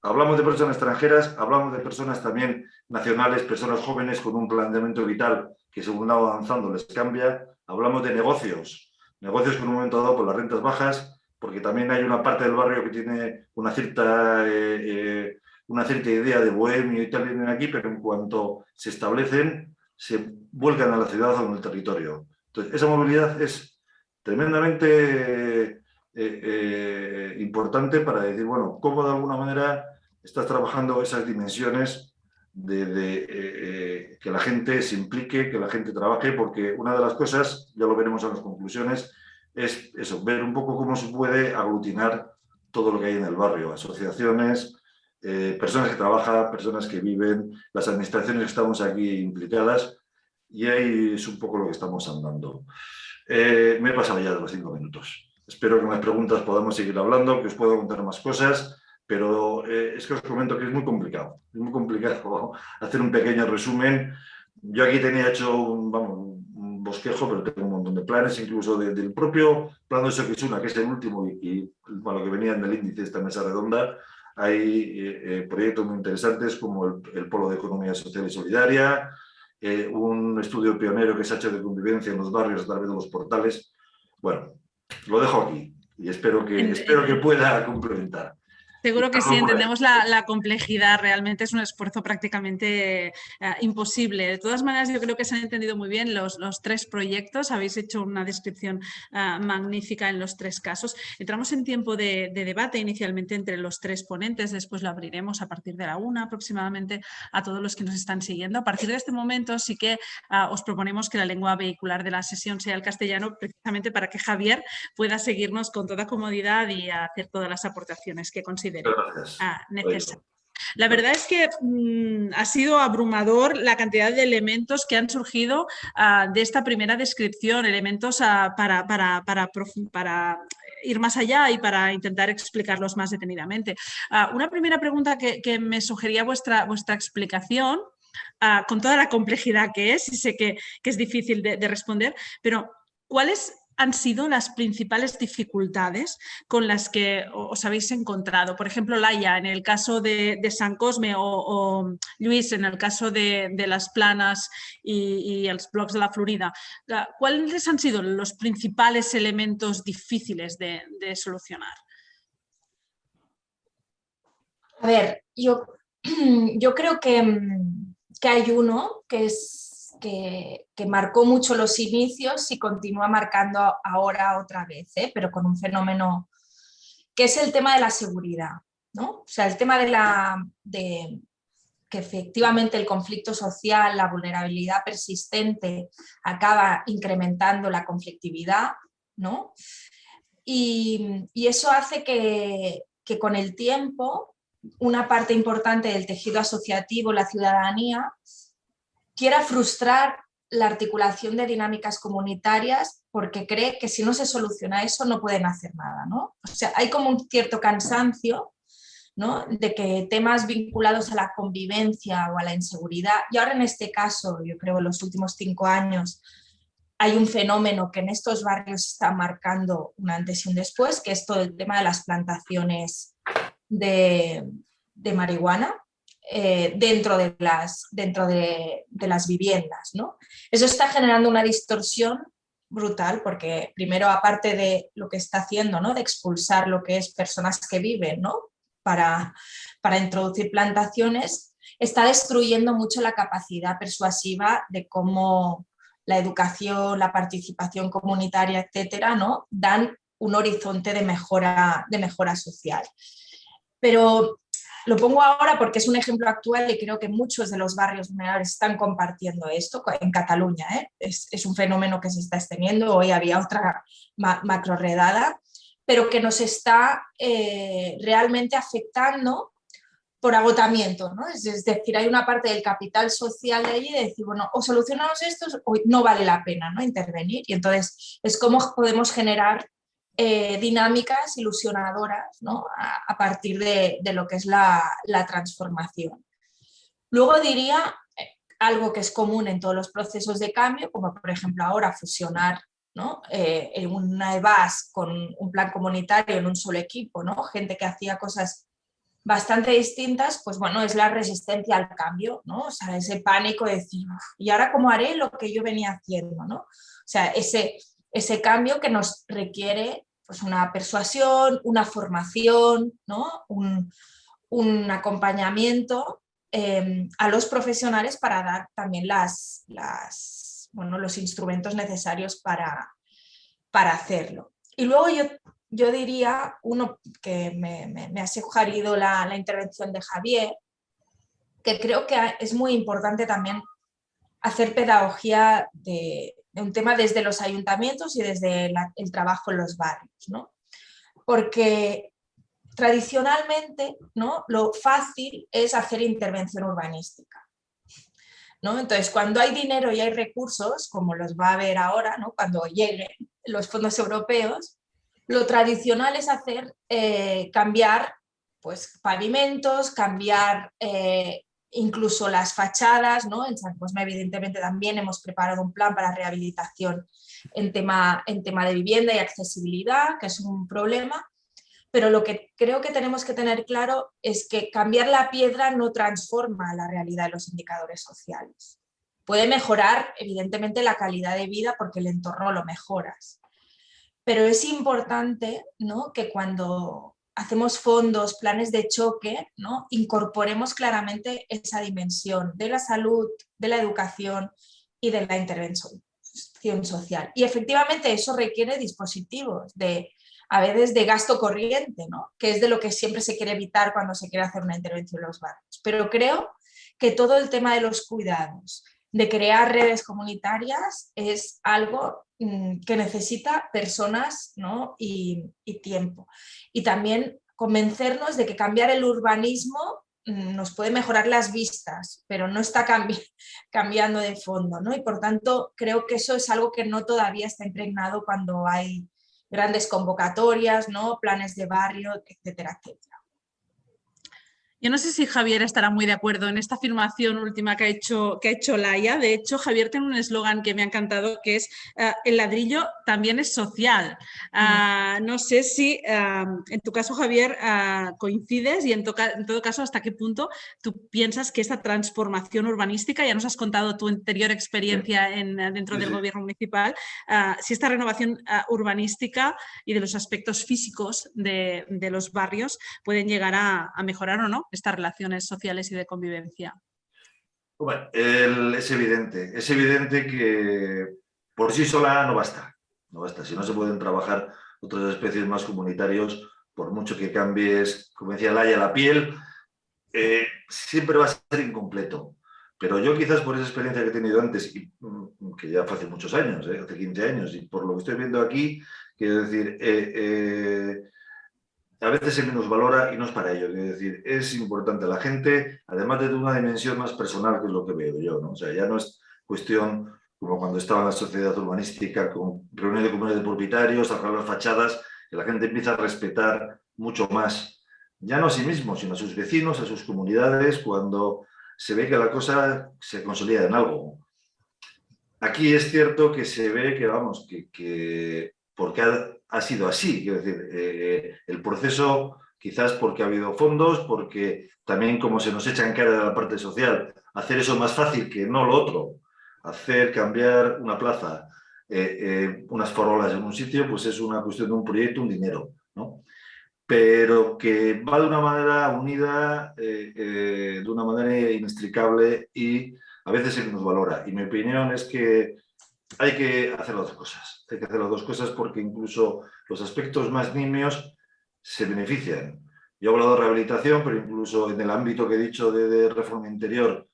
Hablamos de personas extranjeras, hablamos de personas también nacionales, personas jóvenes con un planteamiento vital que según va avanzando les cambia. Hablamos de negocios, negocios que en un momento dado por las rentas bajas, porque también hay una parte del barrio que tiene una cierta, eh, eh, una cierta idea de bohemio y tal, vienen aquí, pero en cuanto se establecen, se vuelcan a la ciudad o en el territorio. Entonces, esa movilidad es tremendamente eh, importante para decir, bueno, cómo de alguna manera estás trabajando esas dimensiones de, que la gente se implique, que la gente trabaje, porque una de las cosas, ya lo veremos en las conclusiones, es ver un poco cómo se puede aglutinar todo lo que hay en el barrio, asociaciones, eh, personas que trabajan, personas que viven, las administraciones que estamos aquí implicadas, y ahí es un poco lo que estamos andando. Eh, me he pasado ya de los cinco minutos. Espero que en las preguntas podamos seguir hablando, que os pueda contar más cosas, pero eh, es que os comento que es muy complicado. Es muy complicado hacer un pequeño resumen. Yo aquí tenía hecho un, vamos, un bosquejo, pero tengo un montón de planes, incluso del propio plan de Soquisuna, que es el último y, y lo que venía en el índice de esta mesa redonda, hay eh, proyectos muy interesantes como el, Polo de Economía Social y Solidaria, eh, un estudio pionero que se ha hecho de convivencia en los barrios a través de los portales. Bueno, lo dejo aquí y espero que, espero que pueda complementar. Seguro que sí, entendemos la, complejidad, realmente es un esfuerzo prácticamente eh, imposible. De todas maneras, yo creo que se han entendido muy bien los, tres proyectos, habéis hecho una descripción eh, magnífica en los tres casos. Entramos en tiempo de, debate inicialmente entre los tres ponentes, después lo abriremos a partir de la una aproximadamente a todos los que nos están siguiendo. A partir de este momento sí que eh, os proponemos que la lengua vehicular de la sesión sea el castellano, precisamente para que Javier pueda seguirnos con toda comodidad y hacer todas las aportaciones que considere Ah, la verdad es que mm, ha sido abrumador la cantidad de elementos que han surgido ah, de esta primera descripción, elementos ah, para, para, para, ir más allá y para intentar explicarlos más detenidamente. una primera pregunta que, me sugería vuestra, vuestra explicación, con toda la complejidad que es, y sé que, es difícil de, de responder, pero ¿cuál es han sido las principales dificultades con las que os habéis encontrado? Por ejemplo, Laia, en el caso de, San Cosme o, Luis, en el caso de, las planas y, los blogs de la Florida. ¿Cuáles han sido los principales elementos difíciles de, solucionar? A ver, yo, yo creo que, que hay uno que es que, marcó mucho los inicios y continúa marcando ahora otra vez, ¿eh? pero con un fenómeno que es el tema de la seguridad. ¿no? O sea, el tema de, la, de que efectivamente el conflicto social, la vulnerabilidad persistente acaba incrementando la conflictividad, ¿no? Y, eso hace que, que, con el tiempo una parte importante del tejido asociativo, la ciudadanía, quiera frustrar la articulación de dinámicas comunitarias porque cree que si no se soluciona eso no pueden hacer nada. ¿no? O sea, hay como un cierto cansancio ¿no? de que temas vinculados a la convivencia o a la inseguridad, y ahora en este caso, yo creo en los últimos cinco años, hay un fenómeno que en estos barrios está marcando un antes y un después, que es todo el tema de las plantaciones de, de marihuana, eh, dentro, de las, dentro de, las viviendas. ¿no? Eso está generando una distorsión brutal porque primero aparte de lo que está haciendo, ¿no? de expulsar lo que es personas que viven ¿no? para, para introducir plantaciones, está destruyendo mucho la capacidad persuasiva de cómo la educación, la participación comunitaria, etcétera, ¿no? dan un horizonte de mejora, de mejora social. Pero lo pongo ahora porque es un ejemplo actual y creo que muchos de los barrios vulnerables están compartiendo esto en Cataluña. ¿eh? Es, un fenómeno que se está extendiendo, hoy había otra macro redada, pero que nos está eh, realmente afectando por agotamiento. Es, decir, hay una parte del capital social de allí de decir, bueno, o solucionamos esto o no vale la pena intervenir. Y entonces es cómo podemos generar eh, dinámicas ilusionadoras a, partir de, lo que es la, transformación. Luego diría eh, algo que es común en todos los procesos de cambio, como por ejemplo ahora fusionar ¿no? Eh, una EVAS con un plan comunitario en un solo equipo, ¿no? gente que hacía cosas bastante distintas, pues bueno, es la resistencia al cambio, ¿no? O sea, ese pánico de decir, ¿y ahora cómo haré lo que yo venía haciendo? ¿no? O sea, ese, ese cambio que nos requiere pues, una persuasión, una formación, ¿no? un, acompañamiento em, a los profesionales para dar también las, las, bueno, los instrumentos necesarios para, para hacerlo. Y luego yo yo diría, uno que me, ha sugerido la, intervención de Javier, que creo que es muy importante también hacer pedagogía de, un tema desde los ayuntamientos y desde el trabajo en los barrios, ¿no? Porque tradicionalmente ¿no? lo fácil es hacer intervención urbanística. ¿no? Entonces, cuando hay dinero y hay recursos, como los va a haber ahora, ¿no? cuando lleguen los fondos europeos, lo tradicional es hacer, eh, cambiar pues, pavimentos, cambiar eh, incluso las fachadas, ¿no? En San Cosme evidentemente también hemos preparado un plan para rehabilitación en tema, en tema de vivienda y accesibilidad, que es un problema, pero lo que creo que tenemos que tener claro es que cambiar la piedra no transforma la realidad de los indicadores sociales. Puede mejorar evidentemente la calidad de vida porque el entorno lo mejoras, pero es importante ¿no? que cuando hacemos fondos, planes de choque, ¿no? incorporemos claramente esa dimensión de la salud, de la educación y de la intervención social. Y efectivamente eso requiere dispositivos de, a veces de gasto corriente, ¿no? que es de lo que siempre se quiere evitar cuando se quiere hacer una intervención en los barrios. Pero creo que todo el tema de los cuidados, de crear redes comunitarias es algo que necesita personas ¿no? y, tiempo. Y también convencernos de que cambiar el urbanismo mm, nos puede mejorar las vistas, pero no está cambiando de fondo. ¿no? Y por tanto creo que eso es algo que no todavía está impregnado cuando hay grandes convocatorias, ¿no? planes de barrio, etcétera, etcétera. Yo no sé si Javier estará muy de acuerdo en esta afirmación última que ha hecho, que ha hecho Laia. De hecho, Javier tiene un eslogan que me ha encantado que es eh, el ladrillo también es social. Ah, no sé si en tu caso, Javier, ah, coincides y en, todo caso, hasta qué punto tú piensas que esta transformación urbanística, ya nos has contado tu anterior experiencia en, dentro del gobierno municipal, si esta renovación urbanística y de los aspectos físicos de, los barrios pueden llegar a mejorar o no estas relaciones sociales y de convivencia? es evidente, es evidente que por sí sola no basta, no basta. Si no se pueden trabajar otras especies más comunitarios, por mucho que cambies, como decía Laia, la piel, eh, siempre va a ser incompleto. Pero yo quizás por esa experiencia que he tenido antes, y, mm, que ya fue hace muchos años, eh, hace 15 años, y por lo que estoy viendo aquí, quiero decir, eh, a veces se valora y no es para ello. Es decir, es importante la gente, además de una dimensión más personal, que es lo que veo yo. ¿no? O sea, ya no es cuestión como cuando estaba en la sociedad urbanística, con reuniones de comunidades de propietarios, arreglar las fachadas, que la gente empieza a respetar mucho más, ya no a sí mismo, sino a sus vecinos, a sus comunidades, cuando se ve que la cosa se consolida en algo. Aquí es cierto que se ve que, vamos, que, que porque ha sido así. Quiero decir, eh, el proceso, quizás porque ha habido fondos, porque también como se nos echa en cara de la parte social, hacer eso más fácil que no lo otro, hacer cambiar una plaza, eh, eh, unas farolas en un sitio, pues es una cuestión de un proyecto, un dinero, ¿no? Pero que va de una manera unida, de una manera inextricable y a veces se nos valora. Y mi opinión es que hay que hacer las dos cosas. Hay que hacer las dos cosas porque incluso los aspectos más nimios se benefician. Yo he hablado de rehabilitación, pero incluso en el ámbito que he dicho de, reforma interior,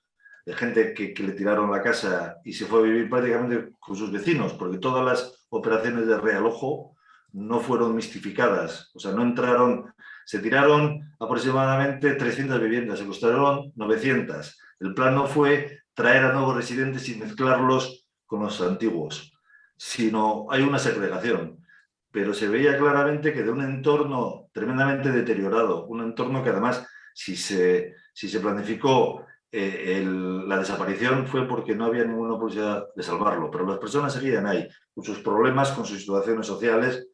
de gente que, le tiraron la casa y se fue a vivir prácticamente con sus vecinos, porque todas las operaciones de realojo no fueron mistificadas, o sea, no entraron, se tiraron aproximadamente 300 viviendas, se costaron 900. El plan no fue traer a nuevos residentes y mezclarlos con los antiguos, sino hay una segregación. Pero se veía claramente que de un entorno tremendamente deteriorado, un entorno que además, si se, si se planificó eh, la desaparición fue porque no había ninguna posibilidad de salvarlo, pero las personas seguían ahí, con sus problemas, con sus situaciones sociales.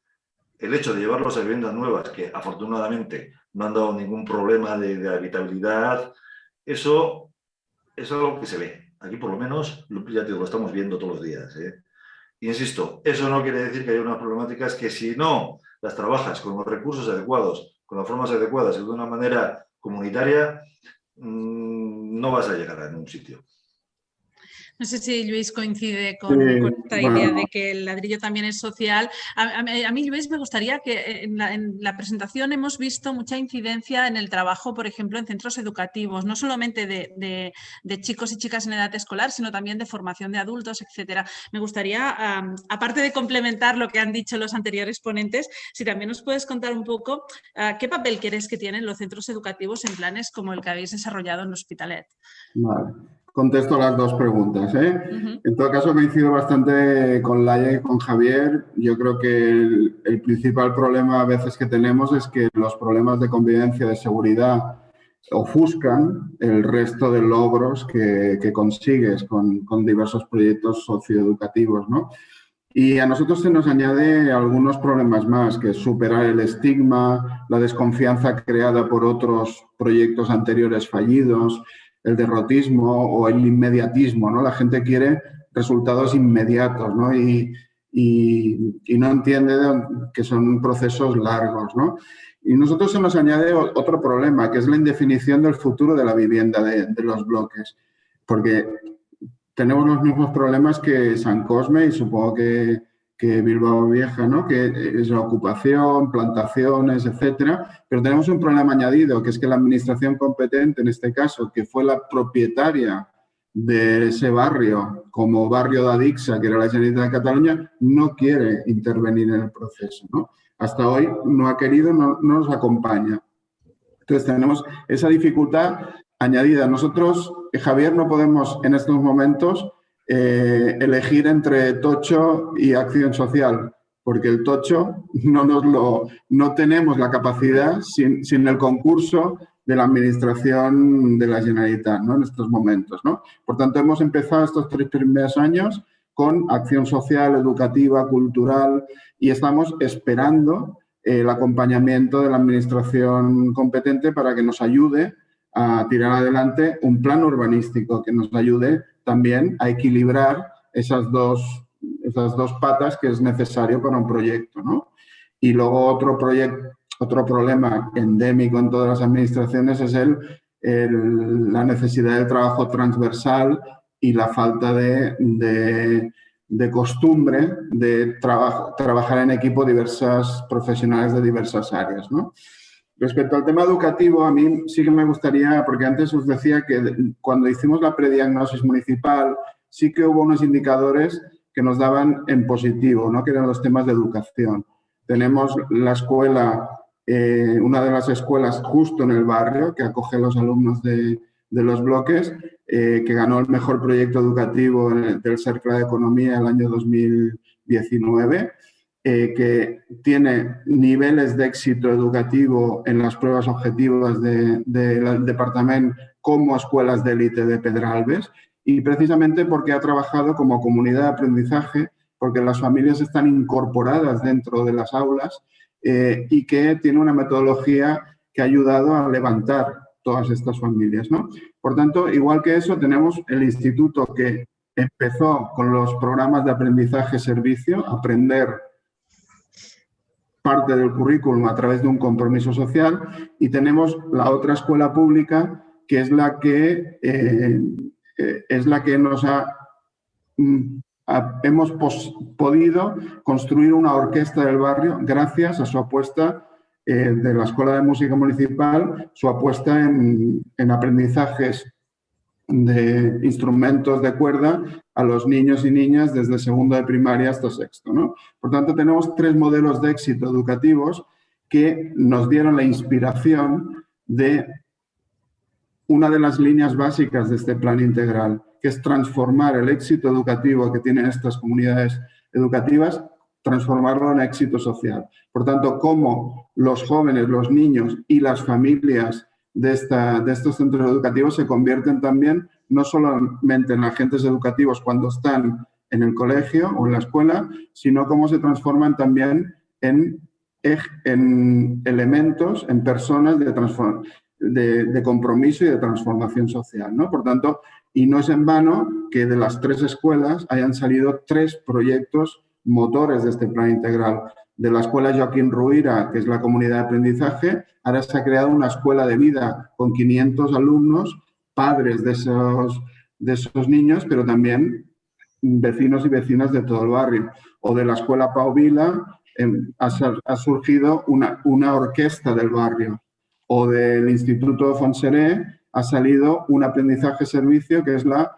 El hecho de llevarlos a viviendas nuevas, que afortunadamente no han dado ningún problema de, de habitabilidad, eso es algo que se ve. Aquí por lo menos, ya te lo estamos viendo todos los días. ¿eh? Insisto, eso no quiere decir que haya unas problemáticas que si no las trabajas con los recursos adecuados, con las formas adecuadas y de una manera comunitaria, mm, no vas a llegar a ningún sitio. No sé si Luis coincide con, esta idea de que el ladrillo también es social. A, mí, Luis, me gustaría que en la, presentación hemos visto mucha incidencia en el trabajo, por ejemplo, en centros educativos, no solamente de, chicos y chicas en edad escolar, sino también de formación de adultos, etcétera. Me gustaría, aparte de complementar lo que han dicho los anteriores ponentes, si también nos puedes contar un poco ah, qué papel quieres que tienen los centros educativos en planes como el que habéis desarrollado en Hospitalet. Vale contesto las dos preguntas. ¿eh? En todo caso, coincido bastante con Laia y con Javier. Yo creo que el, principal problema a veces que tenemos es que los problemas de convivencia, de seguridad, ofuscan el resto de logros que, consigues con, diversos proyectos socioeducativos. ¿no? Y a nosotros se nos añade algunos problemas más, que es superar el estigma, la desconfianza creada por otros proyectos anteriores fallidos, el derrotismo o el inmediatismo, ¿no? La gente quiere resultados inmediatos, ¿no? Y, no entiende que son procesos largos, ¿no? Y nosotros se nos añade otro problema, que es la indefinición del futuro de la vivienda de, de los bloques, porque tenemos los mismos problemas que San Cosme y supongo que, que Bilbao Vieja, ¿no? que es la ocupación, plantaciones, etcétera, pero tenemos un problema añadido, que es que la administración competente, en este caso, que fue la propietaria de ese barrio, como barrio de Adixa, que era la Generalitat de Cataluña, no quiere intervenir en el proceso. ¿no? Hasta hoy no ha querido, no, no nos acompaña. Entonces tenemos esa dificultad añadida. Nosotros, Javier, no podemos en estos momentos eh, elegir entre tocho y acción social, porque el tocho no, nos lo, no tenemos la capacidad sin, sin el concurso de la Administración de la Generalitat ¿no? en estos momentos. ¿no? Por tanto, hemos empezado estos tres primeros años con acción social, educativa, cultural y estamos esperando el acompañamiento de la Administración competente para que nos ayude a tirar adelante un plan urbanístico que nos ayude también a equilibrar esas dos, esas dos patas que es necesario para un proyecto. ¿no? Y luego otro, proyecto, otro problema endémico en todas las administraciones es el, la necesidad de trabajo transversal y la falta de, de, costumbre de trabajar en equipo diversas profesionales de diversas áreas. ¿no? Respecto al tema educativo, a mí sí que me gustaría, porque antes os decía que cuando hicimos la prediagnosis municipal, sí que hubo unos indicadores que nos daban en positivo, ¿no? que eran los temas de educación. Tenemos la escuela, eh, una de las escuelas justo en el barrio, que acoge a los alumnos de, los bloques, eh, que ganó el mejor proyecto educativo del Cercle de Economía el año 2019 eh, que tiene niveles de éxito educativo en las pruebas objetivas del departamento como escuelas de élite de Pedralbes y precisamente porque ha trabajado como comunidad de aprendizaje, porque las familias están incorporadas dentro de las aulas eh, y que tiene una metodología que ha ayudado a levantar todas estas familias. ¿no? Por tanto, igual que eso, tenemos el instituto que empezó con los programas de aprendizaje-servicio, aprender parte del currículum a través de un compromiso social y tenemos la otra escuela pública que es la que, eh, eh, es la que nos ha, mm, hemos podido construir una orquesta del barrio gracias a su apuesta eh, de la Escuela de Música Municipal, su apuesta en, en aprendizajes de instrumentos de cuerda a los niños y niñas desde segundo de primaria hasta sexto. ¿no? Por tanto, tenemos tres modelos de éxito educativos que nos dieron la inspiración de una de las líneas básicas de este plan integral, que es transformar el éxito educativo que tienen estas comunidades educativas, transformarlo en éxito social. Por tanto, cómo los jóvenes, los niños y las familias de, esta, de estos centros educativos se convierten también no solamente en agentes educativos cuando están en el colegio o en la escuela, sino cómo se transforman también en, en elementos, en personas de, de, de, compromiso y de transformación social. ¿no? Por tanto, y no es en vano que de las tres escuelas hayan salido tres proyectos motores de este plan integral de la escuela Joaquín Ruira, que es la comunidad de aprendizaje, ahora se ha creado una escuela de vida con 500 alumnos, padres de esos, de esos niños, pero también vecinos y vecinas de todo el barrio. O de la Escuela Pau Vila em, ha, surgido una, una orquesta del barrio. O del Instituto Fonseré ha salido un aprendizaje servicio que es la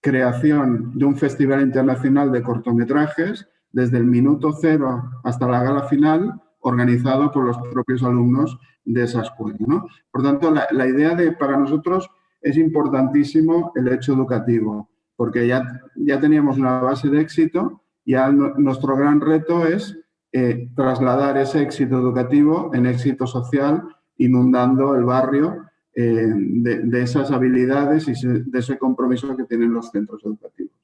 creación de un festival internacional de cortometrajes desde el minuto cero hasta la gala final, organizado por los propios alumnos de esa escuela. Por tanto, la, idea de, para nosotros, es importantísimo el hecho educativo, porque ya, ya teníamos una base de éxito y nuestro gran reto es eh, trasladar ese éxito educativo en éxito social, inundando el barrio eh, de, esas habilidades y de ese compromiso que tienen los centros educativos.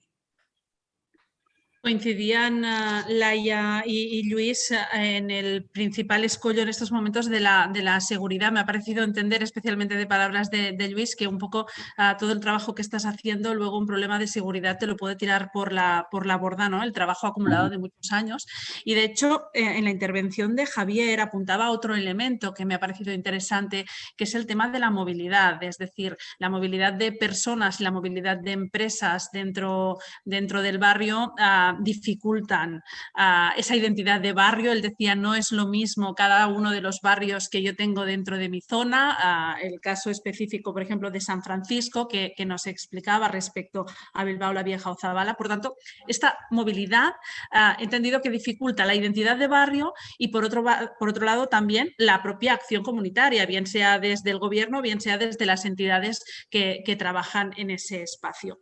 Coincidían uh, Laia y, y, Luis uh, en el principal escollo en estos momentos de la, de la seguridad. Me ha parecido entender, especialmente de palabras de, de Luis, que un poco uh, todo el trabajo que estás haciendo, luego un problema de seguridad te lo puede tirar por la, por la borda, ¿no? el trabajo acumulado de muchos años. Y de hecho, eh, en la intervención de Javier apuntaba otro elemento que me ha parecido interesante, que es el tema de la movilidad, es decir, la movilidad de personas la movilidad de empresas dentro, dentro del barrio dificultan uh, esa identidad de barrio. Él decía, no es lo mismo cada uno de los barrios que yo tengo dentro de mi zona. Uh, el caso específico, por ejemplo, de San Francisco, que, que, nos explicaba respecto a Bilbao la Vieja o Zabala. Por tanto, esta movilidad uh, he entendido que dificulta la identidad de barrio y por otro, por otro lado también la propia acción comunitaria, bien sea desde el gobierno, bien sea desde las entidades que, que trabajan en ese espacio.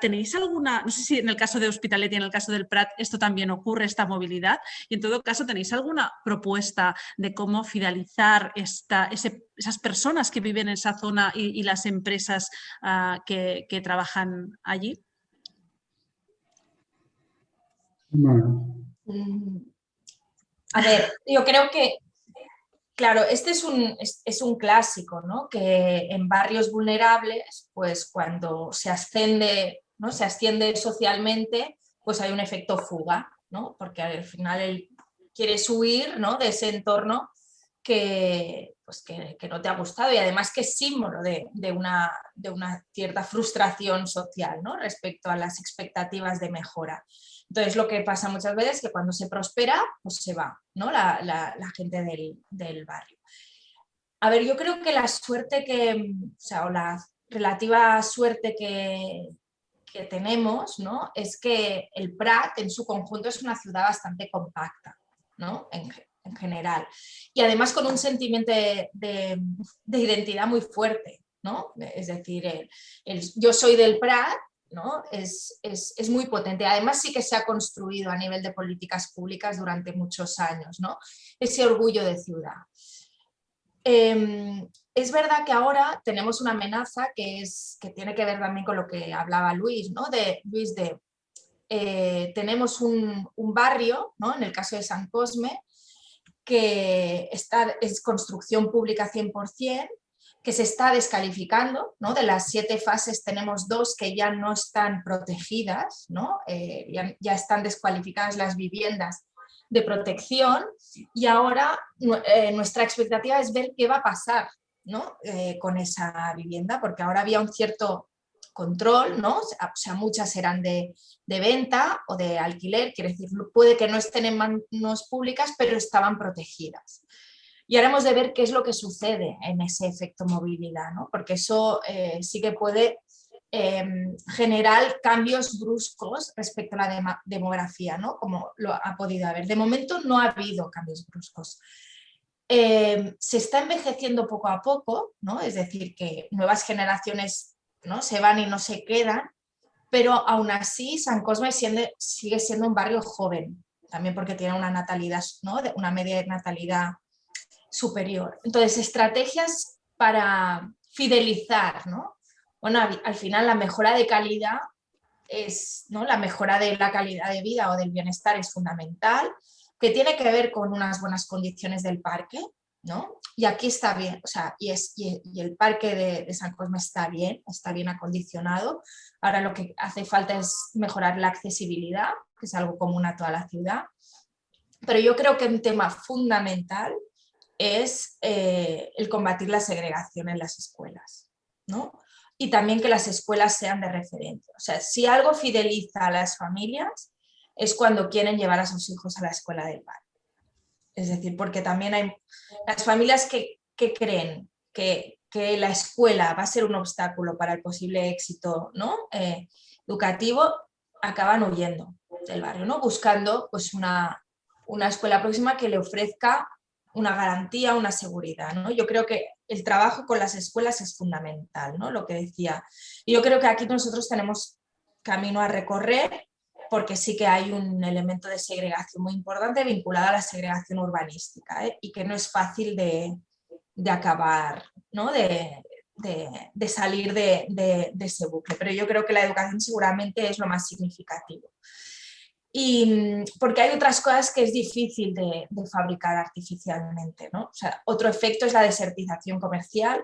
¿Tenéis alguna, no sé si en el caso de Hospitalet en el del Prat esto también ocurre, esta movilidad. Y en todo caso, ¿tenéis alguna propuesta de cómo fidelizar esta, ese, esas personas que viven en esa zona y, y las empresas uh, que, que, trabajan allí? Bueno. Mm. A ver, yo creo que Claro, este es un, es, es un, clásico, ¿no? Que en barrios vulnerables, pues cuando se asciende, ¿no? se asciende socialmente, pues hay un efecto fuga, ¿no? porque al final él quiere huir ¿no? de ese entorno que, pues que, que, no te ha gustado y además que es símbolo de, de, una, de una, cierta frustración social ¿no? respecto a las expectativas de mejora. Entonces lo que pasa muchas veces es que cuando se prospera, pues se va ¿no? la, la, la gente del, del, barrio. A ver, yo creo que la suerte que, o sea, o la relativa suerte que, que tenemos ¿no? es que el Prat en su conjunto es una ciudad bastante compacta ¿no? en, en general y además con un sentimiento de, de, de identidad muy fuerte. ¿no? Es decir, el, el, yo soy del Prat ¿no? Es, es, es, muy potente. Además sí que se ha construido a nivel de políticas públicas durante muchos años, ¿no? ese orgullo de ciudad. Eh, es verdad que ahora tenemos una amenaza que, es, que tiene que ver también con lo que hablaba Luis, ¿no? De, Luis, de eh, tenemos un, barrio, ¿no? en el caso de San Cosme, que está, es construcción pública 100%, que se está descalificando, ¿no? de las siete fases tenemos dos que ya no están protegidas, ¿no? Eh, ya, ya, están descualificadas las viviendas de protección y ahora eh, nuestra expectativa es ver qué va a pasar Eh, con esa vivienda, porque ahora había un cierto control, ¿no? o sea, muchas eran de, de, venta o de alquiler, quiere decir, puede que no estén en manos públicas, pero estaban protegidas. Y ahora hemos de ver qué es lo que sucede en ese efecto movilidad, ¿no? porque eso eh, sí que puede eh, generar cambios bruscos respecto a la demografía, ¿no? como lo ha podido haber. De momento no ha habido cambios bruscos. Eh, se está envejeciendo poco a poco, ¿no? es decir, que nuevas generaciones ¿no? se van y no se quedan, pero aún así San Cosme sigue, siendo un barrio joven, también porque tiene una natalidad, ¿no? una media de natalidad superior. Entonces, estrategias para fidelizar, ¿no? Bueno, al final la mejora de calidad es, ¿no? La mejora de la calidad de vida o del bienestar es fundamental, que tiene que ver con unas buenas condiciones del parque, ¿no? Y aquí está bien, o sea, y, el parque de, de, San Cosme está bien, está bien acondicionado. Ahora lo que hace falta es mejorar la accesibilidad, que es algo común a toda la ciudad. Pero yo creo que un tema fundamental es eh, el combatir la segregación en las escuelas, ¿no? y también que las escuelas sean de referencia. O sea, si algo fideliza a las familias es cuando quieren llevar a sus hijos a la escuela del barrio. Es decir, porque también hay las familias que, creen que, la escuela va a ser un obstáculo para el posible éxito ¿no? Eh, educativo, acaban huyendo del barrio, ¿no? buscando pues, una, una escuela próxima que le ofrezca una garantía, una seguridad. ¿no? Yo creo que el trabajo con las escuelas es fundamental, ¿no? lo que decía. Y yo creo que aquí nosotros tenemos camino a recorrer porque sí que hay un elemento de segregación muy importante vinculado a la segregación urbanística ¿eh? y que no es fácil de, acabar, ¿no? de, salir de, ese bucle. Pero yo creo que la educación seguramente es lo más significativo. Y porque hay otras cosas que es difícil de, fabricar artificialmente. ¿no? otro efecto es la desertización comercial,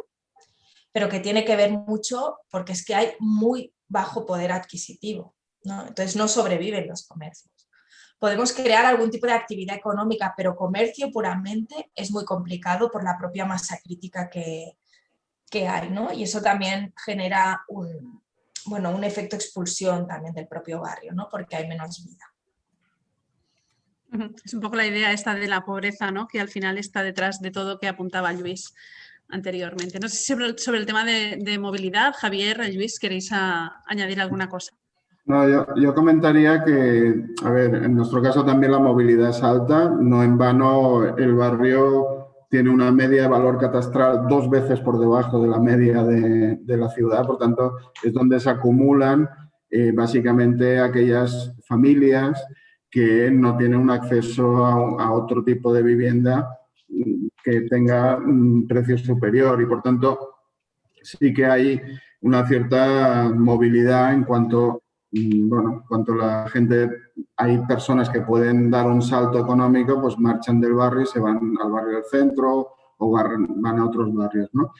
pero que tiene que ver mucho porque es que hay muy bajo poder adquisitivo. Entonces no sobreviven los comercios. Podemos crear algún tipo de actividad económica, pero comercio puramente es muy complicado por la propia masa crítica que, hay, ¿no? Y eso también genera un, bueno, un efecto expulsión también del propio barrio, ¿no? Porque hay menos vida. Es un poco la idea esta de la pobreza, ¿no? Que al final está detrás de todo que apuntaba Luis anteriormente. No sé si sobre, el tema de, movilidad, Javier, Luis, ¿queréis añadir alguna cosa? No, yo, comentaría que, a ver, en nuestro caso también la movilidad es alta, no en vano el barrio tiene una media de valor catastral dos veces por debajo de la media de, la ciudad, por tanto es donde se acumulan eh, básicamente aquellas familias que no tienen un acceso a, otro tipo de vivienda mm, que tenga un precio superior. Y por tanto sí que hay una cierta movilidad en cuanto bueno, cuanto la gente, hay personas que pueden dar un salto económico, pues marchan del barrio y se van al barrio del centro o van a otros barrios, ¿no?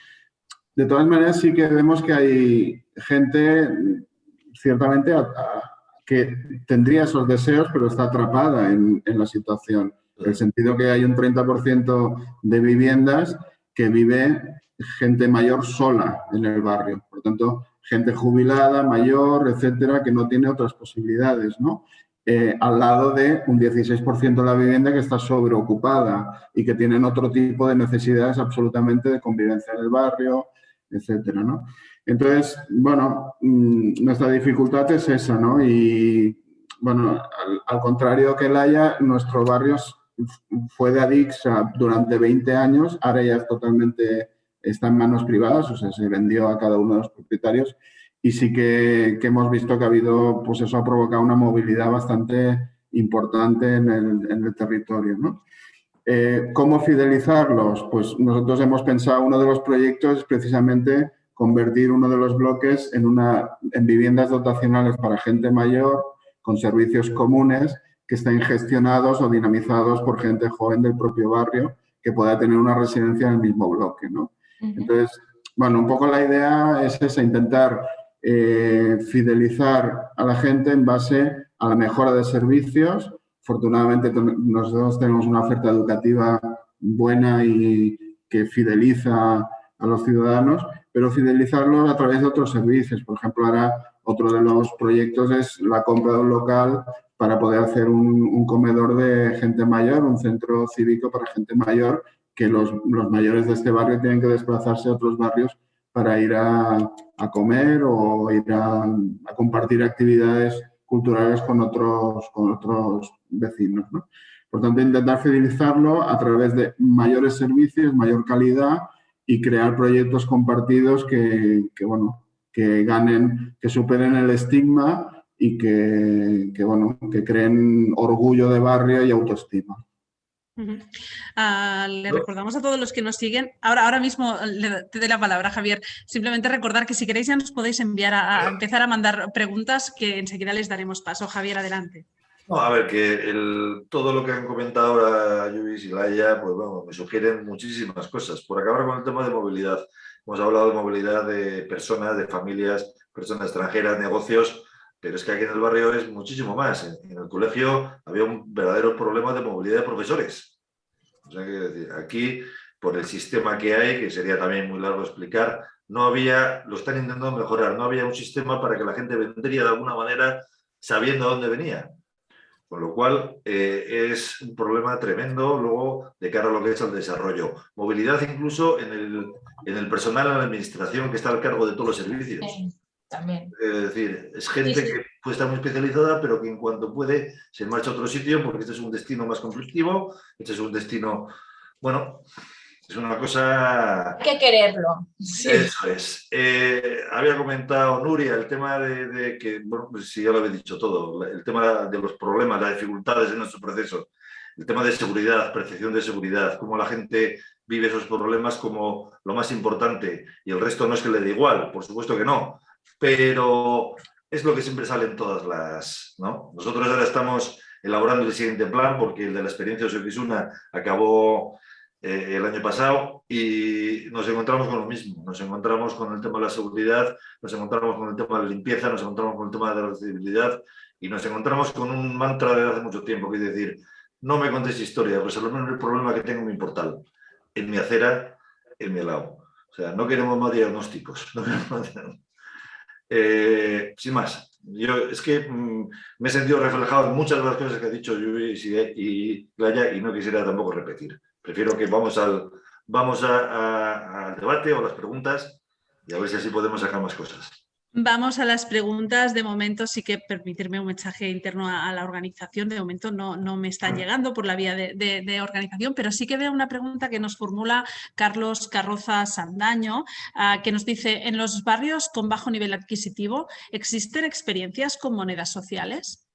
De todas maneras, sí que vemos que hay gente, ciertamente, que tendría esos deseos, pero está atrapada en, en la situación. En el sentido que hay un 30% de viviendas que vive gente mayor sola en el barrio. Por tanto, gente jubilada, mayor, etcétera, que no tiene otras posibilidades, ¿no? Eh, al lado de un 16% de la vivienda que está sobreocupada y que tienen otro tipo de necesidades absolutamente de convivencia en el barrio, etcétera, ¿no? Entonces, bueno, mm, nuestra dificultad es esa, ¿no? Y, bueno, al, contrario que el Haya, nuestro barrio fue de Adixa durante 20 años, ahora ya es totalmente está en manos privadas, o sea, se vendió a cada uno de los propietarios y sí que, hemos visto que ha habido, pues eso ha provocado una movilidad bastante importante en el, territorio. ¿no? Eh, ¿Cómo fidelizarlos? Pues nosotros hemos pensado, uno de los proyectos es precisamente convertir uno de los bloques en, una, en viviendas dotacionales para gente mayor con servicios comunes que estén gestionados o dinamizados por gente joven del propio barrio que pueda tener una residencia en el mismo bloque. ¿no? Entonces, bueno, un poco la idea es esa, intentar eh, fidelizar a la gente en base a la mejora de servicios. Afortunadamente nosotros tenemos una oferta educativa buena y que fideliza a los ciudadanos, pero fidelizarlos a través de otros servicios. Por ejemplo, ahora otro de los proyectos es la compra de un local para poder hacer un comedor de gente mayor, un centro cívico para gente mayor que los, mayores de este barrio tienen que desplazarse a otros barrios para ir a, comer o ir a, compartir actividades culturales con otros, con otros vecinos. Por tanto, intentar fidelizarlo a través de mayores servicios, mayor calidad y crear proyectos compartidos que, bueno, que ganen, que superen el estigma y que, que, bueno, que creen orgullo de barrio y autoestima. Ah, le recordamos a todos los que nos siguen, ahora, ahora mismo te doy la palabra Javier, simplemente recordar que si queréis ya nos podéis enviar a, empezar a mandar preguntas que enseguida les daremos paso. Javier, adelante. a ver, que todo lo que han comentado ahora Luis y Laia, pues bueno, me sugieren muchísimas cosas. Por acabar con el tema de movilidad, hemos hablado de movilidad de personas, de familias, personas extranjeras, negocios, pero es que aquí en el barrio es muchísimo más. En, el colegio había un verdadero problema de movilidad de profesores. O sea, que aquí, por el sistema que hay, que sería también muy largo explicar, no había, lo están intentando mejorar, no había un sistema para que la gente vendría de alguna manera sabiendo dónde venía. Con lo cual eh, es un problema tremendo luego de cara a lo que es el desarrollo. Movilidad incluso en el, en el personal, en la administración que está al cargo de todos los servicios. También. Es decir, es gente que puede estar muy especializada, pero que en cuanto puede se marcha a otro sitio porque este es un destino más conflictivo, este es un destino, bueno, es una cosa... Hay que quererlo. Eso es. Eh, había comentado Nuria el tema de, que, bueno, pues sí, ya lo había dicho todo, el tema de los problemas, las dificultades en nuestro proceso, el tema de seguridad, percepción de seguridad, cómo la gente vive esos problemas como lo más importante y el resto no es que le dé igual, por supuesto que no, pero es lo que siempre sale en todas las... ¿no? Nosotros ahora estamos elaborando el siguiente plan porque el de la experiencia de Sofisuna acabó eh, el año pasado y nos encontramos con lo mismo, nos encontramos con el tema de la seguridad, nos encontramos con el tema de la limpieza, nos encontramos con el tema de la accesibilidad y nos encontramos con un mantra de hace mucho tiempo, que es decir, no me contes historia, resolverme el problema que tengo en mi portal, en mi acera, en mi lado. O sea, no queremos más diagnósticos. Eh, sin más, yo es que mm, me he sentido reflejado en muchas de las cosas que ha dicho Luis y, y y no quisiera tampoco repetir. Prefiero que vamos al, vamos al debate o las preguntas y a ver si así podemos sacar más cosas. Vamos a las preguntas. De momento sí que permitirme un mensaje interno a, la organización. De momento no, no me están llegando por la vía de, organización, pero sí que veo una pregunta que nos formula Carlos Carroza Sandaño, ah, que nos dice, en los barrios con bajo nivel adquisitivo, ¿existen experiencias con monedas sociales?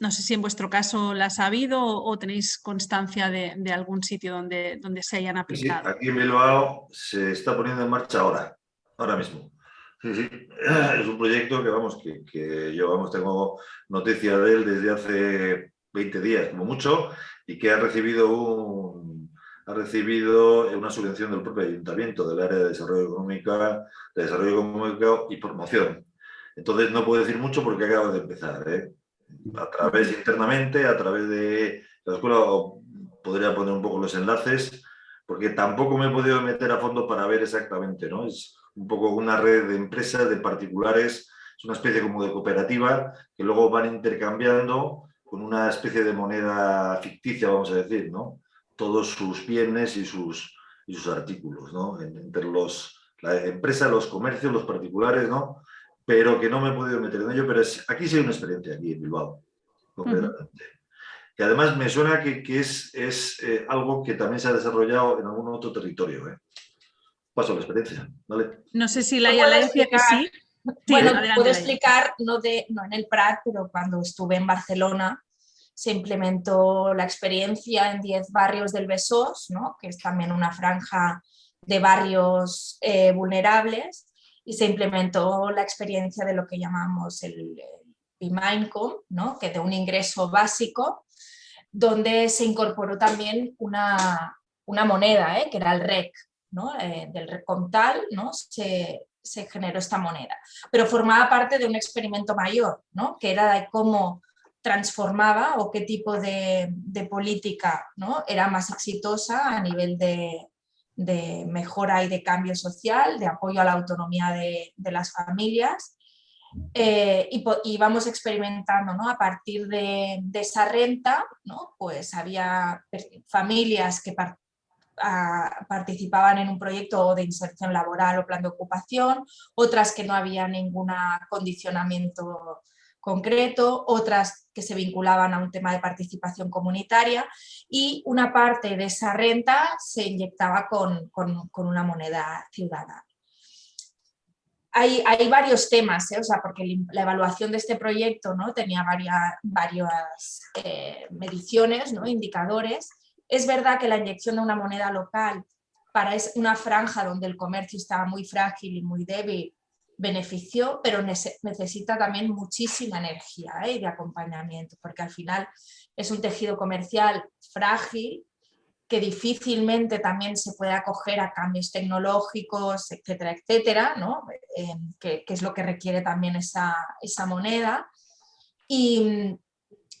No sé si en vuestro caso las ha habido o, tenéis constancia de, algún sitio donde, donde se hayan aplicado. Sí, aquí en Bilbao se está poniendo en marcha ahora, ahora mismo. Es un proyecto que, vamos, que, yo vamos, tengo noticia de él desde hace 20 días, como mucho, y que ha recibido, un, ha recibido una subvención del propio ayuntamiento del área de desarrollo económico, de desarrollo económico y promoción. Entonces no puedo decir mucho porque acaba de empezar. ¿eh? a través internamente, a través de la escuela, podría poner un poco los enlaces, porque tampoco me he podido meter a fondo para ver exactamente, ¿no? Es un poco una red de empresas, de particulares, es una especie como de cooperativa que luego van intercambiando con una especie de moneda ficticia, vamos a decir, ¿no? Todos sus bienes y sus, y sus artículos, ¿no? Entre los, la empresa, los comercios, los particulares, ¿no? pero que no me he podido meter en ello, pero aquí sí hay una experiencia, aquí en Bilbao, concretamente. Y además me suena que, es, es eh, algo que también se ha desarrollado en algún otro territorio. ¿eh? Paso la experiencia, ¿vale? No sé si la decía que sí. bueno, puedo explicar, no, de, no en el Prat, pero cuando estuve en Barcelona se implementó la experiencia en 10 barrios del Besós, ¿no? que es también una franja de barrios eh, vulnerables, y se implementó la experiencia de lo que llamamos el, el ¿no? que de un ingreso básico, donde se incorporó también una, una moneda, ¿eh? que era el REC, ¿no? Eh, del REC tal ¿no? se, generó esta moneda. Pero formaba parte de un experimento mayor, ¿no? que era de cómo transformaba o qué tipo de, política ¿no? era más exitosa a nivel de, mejora y de cambio social, de apoyo a la autonomía de, las familias. Eh, y, vamos experimentando ¿no? a partir de, esa renta, ¿no? pues había familias que participaban en un proyecto de inserción laboral o plan de ocupación, otras que no había ningún condicionamiento concreto, otras que se vinculaban a un tema de participación comunitaria y una parte de esa renta se inyectaba con, una moneda ciudadana. Hay, hay, varios temas, ¿eh? o sea, porque la evaluación de este proyecto ¿no? tenía varias, varias eh, mediciones, ¿no? indicadores. Es verdad que la inyección de una moneda local para una franja donde el comercio estaba muy frágil y muy débil beneficio, pero necesita también muchísima energía ¿eh? y de acompañamiento, porque al final es un tejido comercial frágil que difícilmente también se puede acoger a cambios tecnológicos, etcétera, etcétera, ¿no? Eh, que, es lo que requiere también esa, moneda. Y,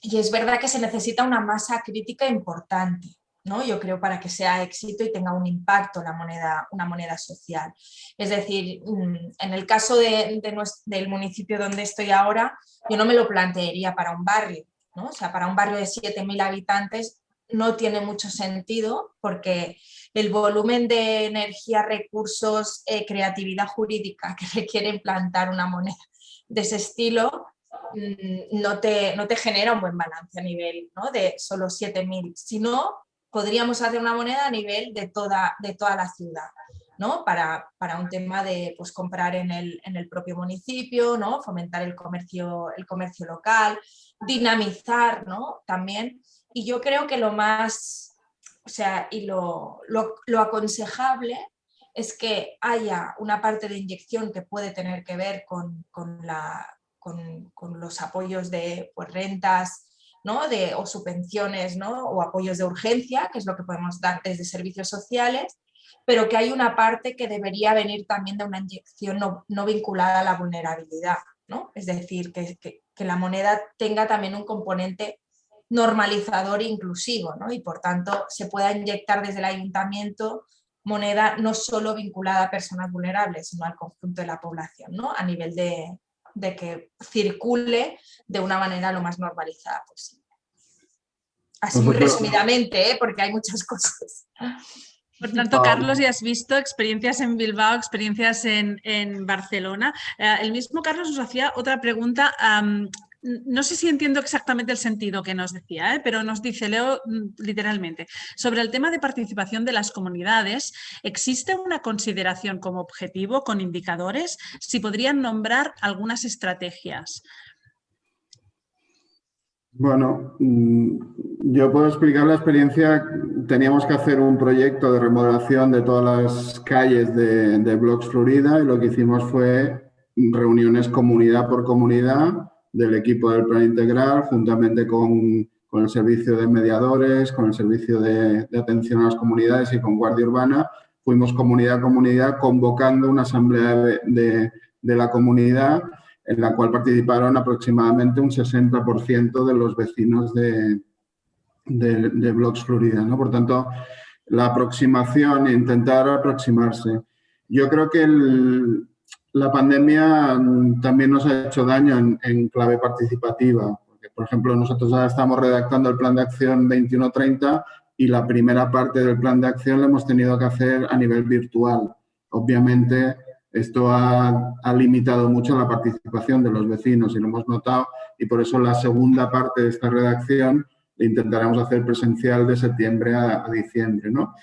es verdad que se necesita una masa crítica importante, ¿no? yo creo, para que sea éxito y tenga un impacto la moneda, una moneda social. Es decir, mm, en el caso de, del municipio donde estoy ahora, yo no me lo plantearía para un barrio, ¿no? o sea, para un barrio de 7.000 habitantes no tiene mucho sentido porque el volumen de energía, recursos, eh, creatividad jurídica que requiere implantar una moneda de ese estilo mm, no te, no te genera un buen balance a nivel ¿no? de solo 7.000, sino podríamos hacer una moneda a nivel de toda, de toda la ciudad. ¿no? Para, para, un tema de pues, comprar en el, en el, propio municipio, ¿no? fomentar el comercio, el comercio local, dinamizar ¿no? también. Y yo creo que lo más, o sea, y lo, lo, lo aconsejable es que haya una parte de inyección que puede tener que ver con, con, la, con, con los apoyos de pues, rentas, ¿no? de, o subvenciones ¿no? o apoyos de urgencia, que es lo que podemos dar desde servicios sociales, pero que hay una parte que debería venir también de una inyección no, no vinculada a la vulnerabilidad. ¿no? Es decir, que, que, que, la moneda tenga también un componente normalizador e inclusivo ¿no? y por tanto se pueda inyectar desde el ayuntamiento moneda no solo vinculada a personas vulnerables, sino al conjunto de la población, ¿no? a nivel de, de que circule de una manera lo más normalizada posible. Así muy resumidamente, ¿eh? porque hay muchas cosas. Por tanto, Carlos, ya has visto experiencias en Bilbao, experiencias en, en Barcelona. Eh, el mismo Carlos nos hacía otra pregunta. Um, no sé si entiendo exactamente el sentido que nos decía, ¿eh? pero nos dice, leo mm, literalmente, sobre el tema de participación de las comunidades, ¿existe una consideración como objetivo con indicadores? Si podrían nombrar algunas estrategias. Bueno, mm, yo puedo explicar la experiencia. Teníamos que hacer un proyecto de remodelación de todas las calles de, de Blocks Florida y lo que hicimos fue reuniones comunidad por comunidad del equipo del plan integral, juntamente con, con el servicio de mediadores, con el servicio de, atención a las comunidades y con Guardia Urbana, fuimos comunidad a comunidad convocando una asamblea de, de, la comunidad en la cual participaron aproximadamente un 60% de los vecinos de, de, Florida. ¿no? Por tanto, la aproximación, intentar aproximarse. Yo creo que el, la pandemia mm, también nos ha hecho daño en, clave participativa. Porque, por ejemplo, nosotros ahora estamos redactando el plan de acción 2130 y la primera parte del plan de acción la hemos tenido que hacer a nivel virtual. Obviamente, esto ha, ha, limitado mucho la participación de los vecinos y lo hemos notado y por eso la segunda parte de esta redacción la intentaremos hacer presencial de septiembre a, a diciembre. ¿no?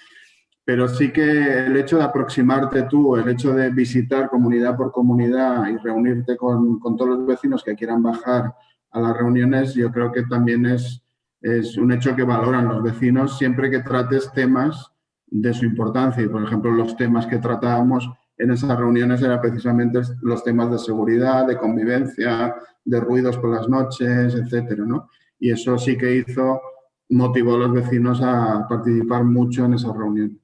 Pero sí que el hecho de aproximarte tú, el hecho de visitar comunidad por comunidad y reunirte con, con, todos los vecinos que quieran bajar a las reuniones, yo creo que también es, es un hecho que valoran los vecinos siempre que trates temas de su importancia. Y, por ejemplo, los temas que tratábamos en esas reuniones eran precisamente los temas de seguridad, de convivencia, de ruidos por las noches, etcétera, ¿no? Y eso sí que hizo, motivó a los vecinos a participar mucho en esas reuniones.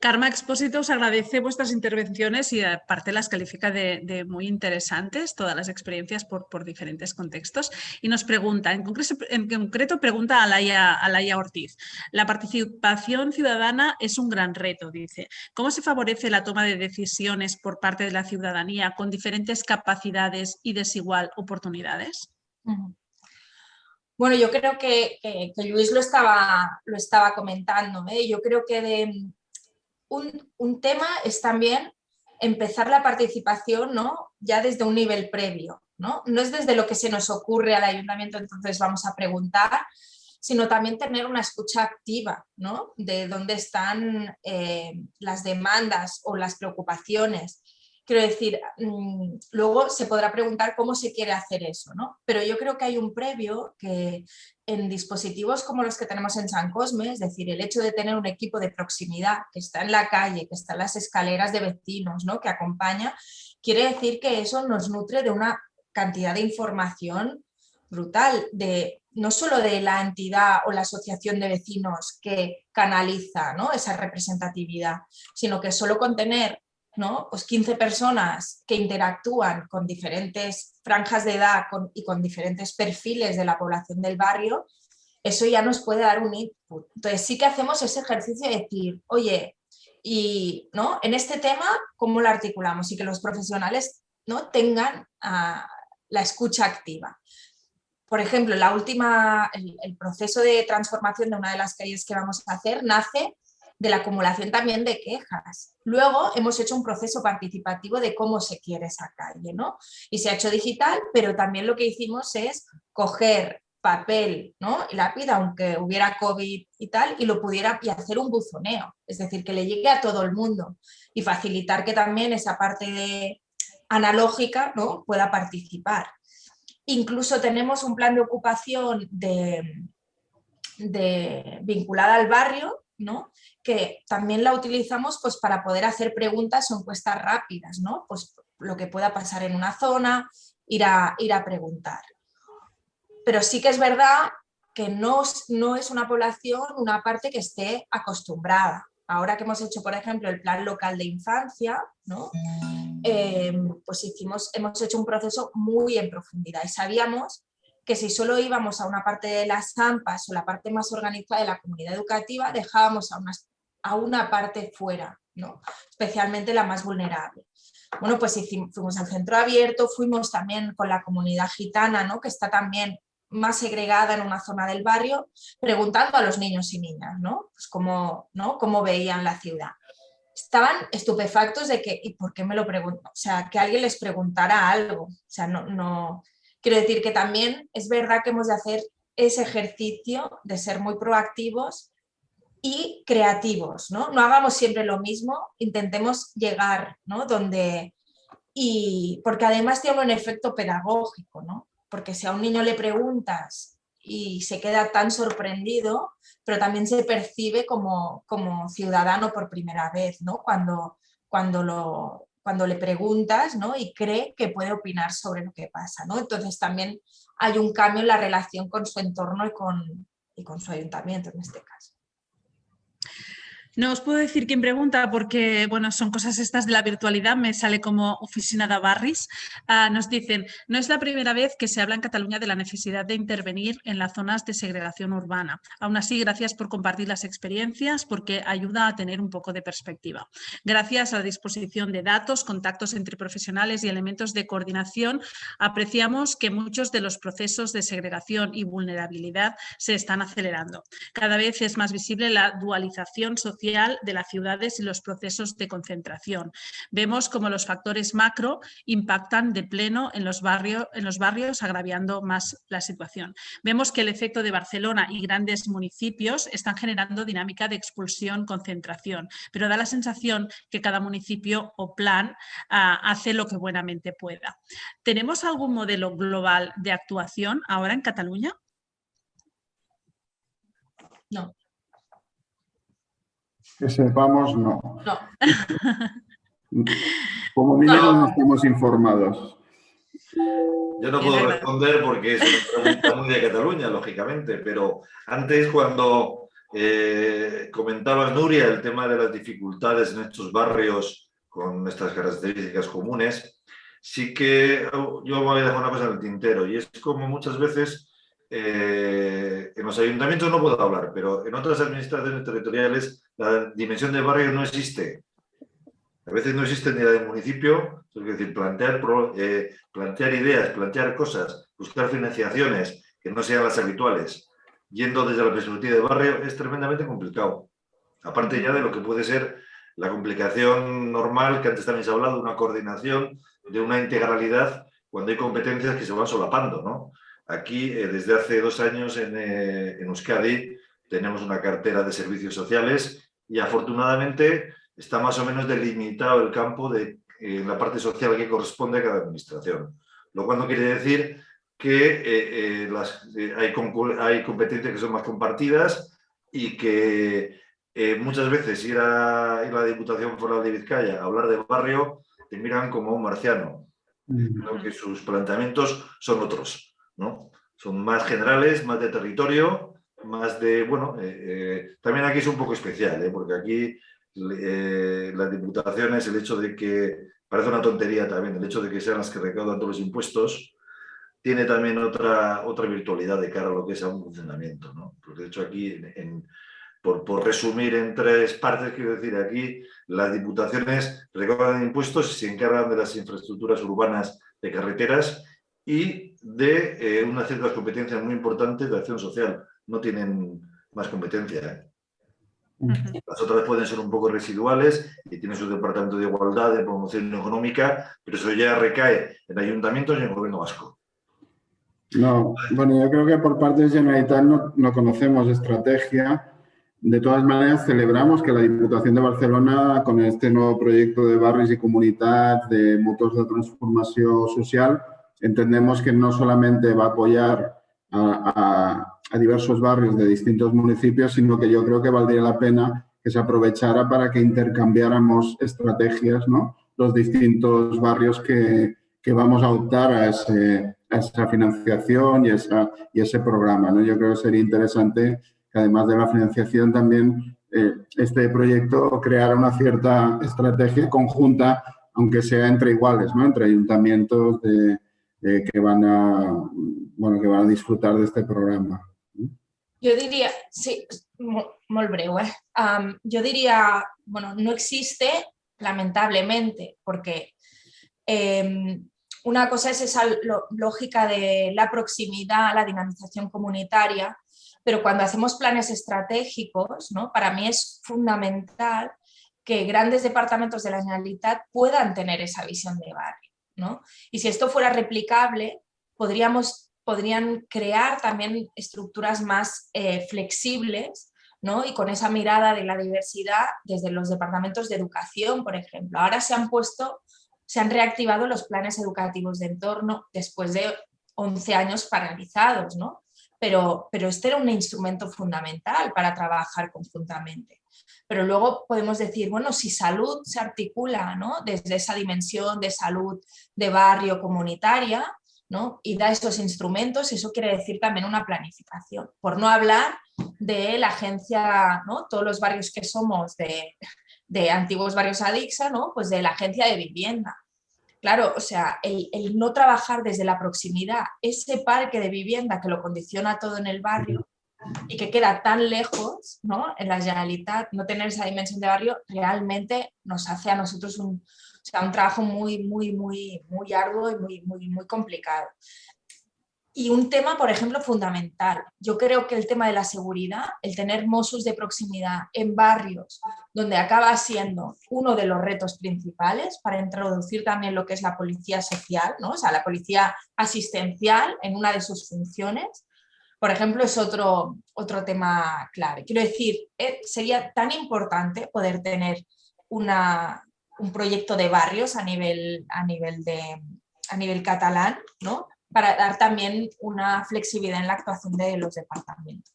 Karma Expósito os agradece vuestras intervenciones y aparte las califica de, muy interesantes, todas las experiencias por, diferentes contextos. Y nos pregunta, en concreto, pregunta a Laia, a Laia Ortiz, la participación ciudadana es un gran reto, dice. ¿Cómo se favorece la toma de decisiones por parte de la ciudadanía con diferentes capacidades y desigual oportunidades? Bueno, yo creo que, que, Luis lo estaba, lo estaba comentando. Yo creo que de, un, tema es también empezar la participación ¿no? ya desde un nivel previo. ¿no? no es desde lo que se nos ocurre al ayuntamiento, entonces vamos a preguntar, sino también tener una escucha activa ¿no? de dónde están eh, las demandas o las preocupaciones. Quiero decir, mm, luego se podrá preguntar cómo se quiere hacer eso, ¿no? Pero yo creo que hay un previo que en dispositivos como los que tenemos en San Cosme, es decir, el hecho de tener un equipo de proximidad que está en la calle, que está en las escaleras de vecinos, ¿no? que acompaña, quiere decir que eso nos nutre de una cantidad de información brutal, de, no solo de la entidad o la asociación de vecinos que canaliza ¿no? esa representatividad, sino que solo con tener ¿no? Pues 15 personas que interactúan con diferentes franjas de edad y con diferentes perfiles de la población del barrio, eso ya nos puede dar un, input. Entonces sí que hacemos ese ejercicio de decir, oye, y ¿no? en este tema, ¿cómo lo articulamos? Y que los profesionales ¿no? tengan ah, la escucha activa. Por ejemplo, la última, el, proceso de transformación de una de las calles que vamos a hacer nace de la acumulación también de quejas. Luego hemos hecho un proceso participativo de cómo se quiere esa calle, ¿no? Y se ha hecho digital, pero también lo que hicimos es coger papel ¿no? y lápiz, aunque hubiera COVID y tal, y lo pudiera y hacer un buzoneo, es decir, que le llegue a todo el mundo y facilitar que también esa parte de analógica ¿no? pueda participar. Incluso tenemos un plan de ocupación de, de, vinculada al barrio, ¿no? Que también la utilizamos pues, para poder hacer preguntas o encuestas rápidas, ¿no? pues lo que pueda pasar en una zona, ir a, ir a preguntar pero sí que es verdad que no, no es una población, una parte que esté acostumbrada. Ahora que hemos hecho, por ejemplo, el plan local de infancia, ¿no? Eh, pues hicimos, hemos hecho un proceso muy en profundidad y sabíamos que si solo íbamos a una parte de las AMPAs o la parte más organizada de la comunidad educativa, dejábamos a una, a una parte fuera, ¿no? especialmente la más vulnerable. Bueno, pues fuimos al centro abierto, fuimos también con la comunidad gitana, ¿no? que está también más segregada en una zona del barrio, preguntando a los niños y niñas, ¿no? Pues cómo, ¿no? cómo veían la ciudad. Estaban estupefactos de que, ¿y por qué me lo pregunto? O sea, que alguien les preguntara algo. O sea, no, no... Quiero decir que también es verdad que hemos de hacer ese ejercicio de ser muy proactivos y creativos, ¿no? No hagamos siempre lo mismo, intentemos llegar, ¿no? Donde... Y porque además tiene un efecto pedagógico, ¿no? porque si a un niño le preguntas y se queda tan sorprendido, pero también se percibe como, como ciudadano por primera vez, ¿no? Cuando, cuando, lo, cuando le preguntas ¿no? y cree que puede opinar sobre lo que pasa. ¿no? Entonces también hay un cambio en la relación con su entorno y con, y con su ayuntamiento en este caso. No os puedo decir quién pregunta porque, bueno, son cosas estas de la virtualidad, me sale como oficina de Barris. Ah, nos dicen, no es la primera vez que se habla en Cataluña de la necesidad de intervenir en las zonas de segregación urbana. Aún así, gracias por compartir las experiencias porque ayuda a tener un poco de perspectiva. Gracias a la disposición de datos, contactos entre profesionales y elementos de coordinación, apreciamos que muchos de los procesos de segregación y vulnerabilidad se están acelerando. Cada vez es más visible la dualización social de las ciudades y los procesos de concentración. Vemos cómo los factores macro impactan de pleno en los, barrios, en los barrios, agraviando más la situación. Vemos que el efecto de Barcelona y grandes municipios están generando dinámica de expulsión-concentración, pero da la sensación que cada municipio o plan ah, hace lo que buenamente pueda. ¿Tenemos algún modelo global de actuación ahora en Cataluña? No. Que sepamos, no. Como mínimo no. estamos informados. Yo no puedo responder porque es una pregunta muy de Cataluña, lógicamente, pero antes cuando eh, comentaba Nuria el tema de las dificultades en estos barrios con estas características comunes, sí que yo voy a dejar una cosa en el tintero y es como muchas veces eh, en los ayuntamientos no puedo hablar, pero en otras administraciones territoriales la dimensión de barrio no existe. A veces no existe ni la del municipio, es decir, plantear, eh, plantear ideas, plantear cosas, buscar financiaciones que no sean las habituales, yendo desde la perspectiva de barrio, es tremendamente complicado. Aparte ya de lo que puede ser la complicación normal, que antes también se ha hablado, una coordinación, de una integralidad, cuando hay competencias que se van solapando, ¿no? Aquí, eh, desde hace dos años en, eh, en, Euskadi, tenemos una cartera de servicios sociales y afortunadamente está más o menos delimitado el campo de eh, la parte social que corresponde a cada administración. Lo cual no quiere decir que las, hay, hay, competencias que son más compartidas y que muchas veces ir a, ir a, la Diputación Foral de Vizcaya a hablar de barrio te miran como un marciano, que sus planteamientos son otros. Son más generales, más de territorio, más de, bueno, eh, eh, también aquí es un poco especial, ¿eh? porque aquí las diputaciones, el hecho de que, parece una tontería también, el hecho de que sean las que recaudan todos los impuestos, tiene también otra, otra virtualidad de cara a lo que es a un funcionamiento. ¿no? Porque de hecho aquí, por, por, resumir en tres partes, quiero decir, aquí las diputaciones recaudan impuestos y se encargan de las infraestructuras urbanas de carreteras y de eh, unas ciertas competencias muy importantes de acción social. No tienen más competencia. ¿eh? Las otras pueden ser un poco residuales y tienen su departamento de igualdad, de promoción económica, pero eso ya recae en ayuntamientos y en el gobierno vasco. No, bueno, yo creo que por parte de Generalitat no, no conocemos estrategia. De todas maneras, celebramos que la Diputación de Barcelona, con este nuevo proyecto de barris y comunidad, de motors de transformación social, entendemos que no solamente va a apoyar a, diversos barrios de distintos municipios, sino que yo creo que valdría la pena que se aprovechara para que intercambiáramos estrategias, ¿no? Los distintos barrios que, que vamos a optar a esa financiación y, esa, y ese programa. ¿no? Yo creo que sería interesante que además de la financiación también eh, este proyecto creara una cierta estrategia conjunta, aunque sea entre iguales, ¿no? entre ayuntamientos de, que, van a, bueno, que van a disfrutar de este programa. Yo diría, sí. Um, yo diría, bueno, no existe, lamentablemente, porque eh, una cosa es esa lógica de la proximidad, la dinamización comunitaria, pero cuando hacemos planes estratégicos, ¿no? para mí es fundamental que grandes departamentos de la Generalitat puedan tener esa visión de barrio. Y si esto fuera replicable, podríamos, podrían crear también estructuras más eh, flexibles ¿no? y con esa mirada de la diversidad desde los departamentos de educación, por ejemplo. Ahora se han puesto se han reactivado los planes educativos de entorno después de 11 años paralizados, ¿no? Pero, pero este era un instrumento fundamental para trabajar conjuntamente. Pero luego podemos decir, bueno, si salud se articula ¿no? desde esa dimensión de salud de barrio comunitaria ¿no? y da estos instrumentos, eso quiere decir también una planificación. Por no hablar de la agencia, ¿no? todos los barrios que somos de, de antiguos barrios Adixa, ¿no? pues de la agencia de vivienda. Claro, o sea, el, no trabajar desde la proximidad, ese parque de vivienda que lo condiciona todo en el barrio y que queda tan lejos, ¿no? En la Generalitat, no tener esa dimensión de barrio realmente nos hace a nosotros un, un trabajo muy, muy, muy, muy arduo y muy, muy, muy complicado. Y un tema, por ejemplo, fundamental. Yo creo que el tema de la seguridad, el tener Mossos de proximidad en barrios donde acaba siendo uno de los retos principales para introducir también lo que es la policía social, ¿no? o sea, la policía asistencial en una de sus funciones, por ejemplo, es otro, otro tema clave. Quiero decir, eh, sería tan importante poder tener una, un proyecto de barrios a nivel, a nivel, de, a nivel catalán, ¿no? para dar también una flexibilidad en la actuación de los departamentos.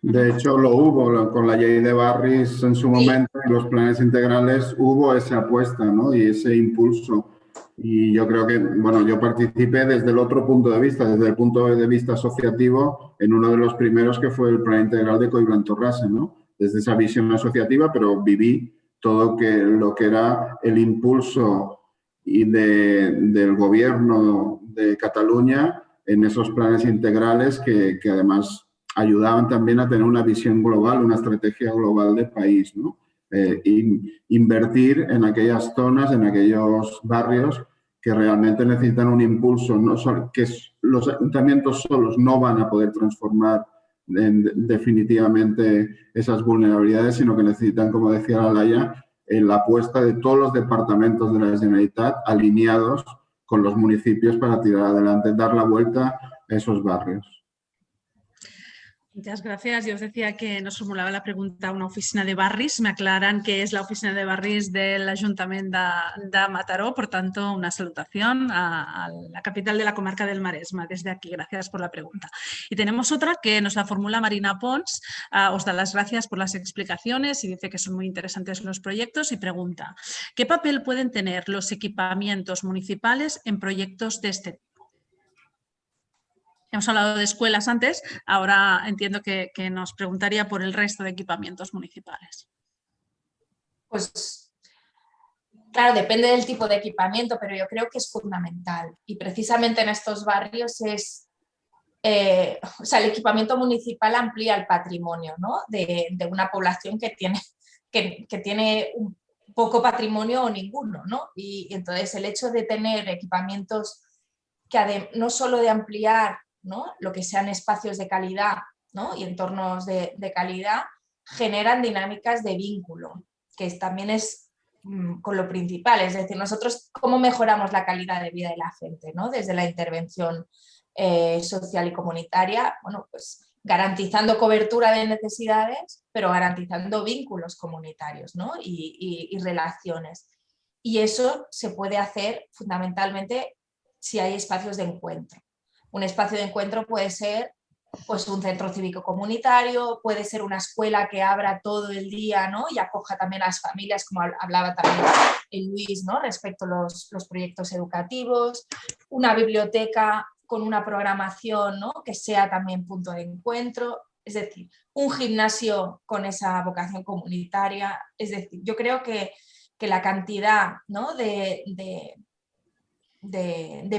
De hecho, lo hubo con la ley de Barris en su momento, en los planes integrales hubo esa apuesta ¿no? y ese impulso. Y yo creo que, bueno, yo participé desde el otro punto de vista, desde el punto de vista asociativo, en uno de los primeros que fue el plan integral de Coiblantorrase, ¿no? Desde esa visión asociativa, pero viví todo lo que era el impulso y de, del gobierno de Cataluña en esos planes integrales que, que, además ayudaban también a tener una visión global, una estrategia global de país. ¿no? Eh, invertir en aquellas zonas, en aquellos barrios que realmente necesitan un impulso, no que los ayuntamientos solos no van a poder transformar definitivamente esas vulnerabilidades, sino que necesitan, como decía la Laya, en la apuesta de todos los departamentos de la Generalitat alineados con los municipios para tirar adelante, dar la vuelta a esos barrios. Muchas gracias. Yo os decía que nos formulaba la pregunta una oficina de barris. Me aclaran que es la oficina de barris del Ayuntamiento de, Mataró. Por tanto, una salutación a, la capital de la comarca del Maresma desde aquí. Gracias por la pregunta. Y tenemos otra que nos la formula Marina Pons. Ah, os da las gracias por las explicaciones y dice que son muy interesantes los proyectos y pregunta ¿qué papel pueden tener los equipamientos municipales en proyectos de este tipo? Hemos hablado de escuelas antes, ahora entiendo que, nos preguntaría por el resto de equipamientos municipales. Pues Claro, depende del tipo de equipamiento, pero yo creo que es fundamental. Y precisamente en estos barrios es, eh, o sea, el equipamiento municipal amplía el patrimonio ¿no? de, una población que tiene, que, tiene un poco patrimonio o ninguno. ¿no? Y, entonces el hecho de tener equipamientos que no solo de ampliar lo que sean espacios de calidad y entornos de, calidad, generan dinámicas de vínculo, que también es Mm, con lo principal, es decir, nosotros cómo mejoramos la calidad de vida de la gente. Desde la intervención eh, social y comunitaria, bueno, pues garantizando cobertura de necesidades, pero garantizando vínculos comunitarios y relaciones. Y eso se puede hacer fundamentalmente si hay espacios de encuentro. Un espacio de encuentro puede ser pues un centro cívico comunitario, puede ser una escuela que abra todo el día ¿no? y acoja también a las familias, como hablaba también el Luis, ¿no? respecto a los, proyectos educativos, una biblioteca con una programación ¿no? que sea también punto de encuentro, es decir, un gimnasio con esa vocación comunitaria, es decir, yo creo que, la cantidad ¿no? de,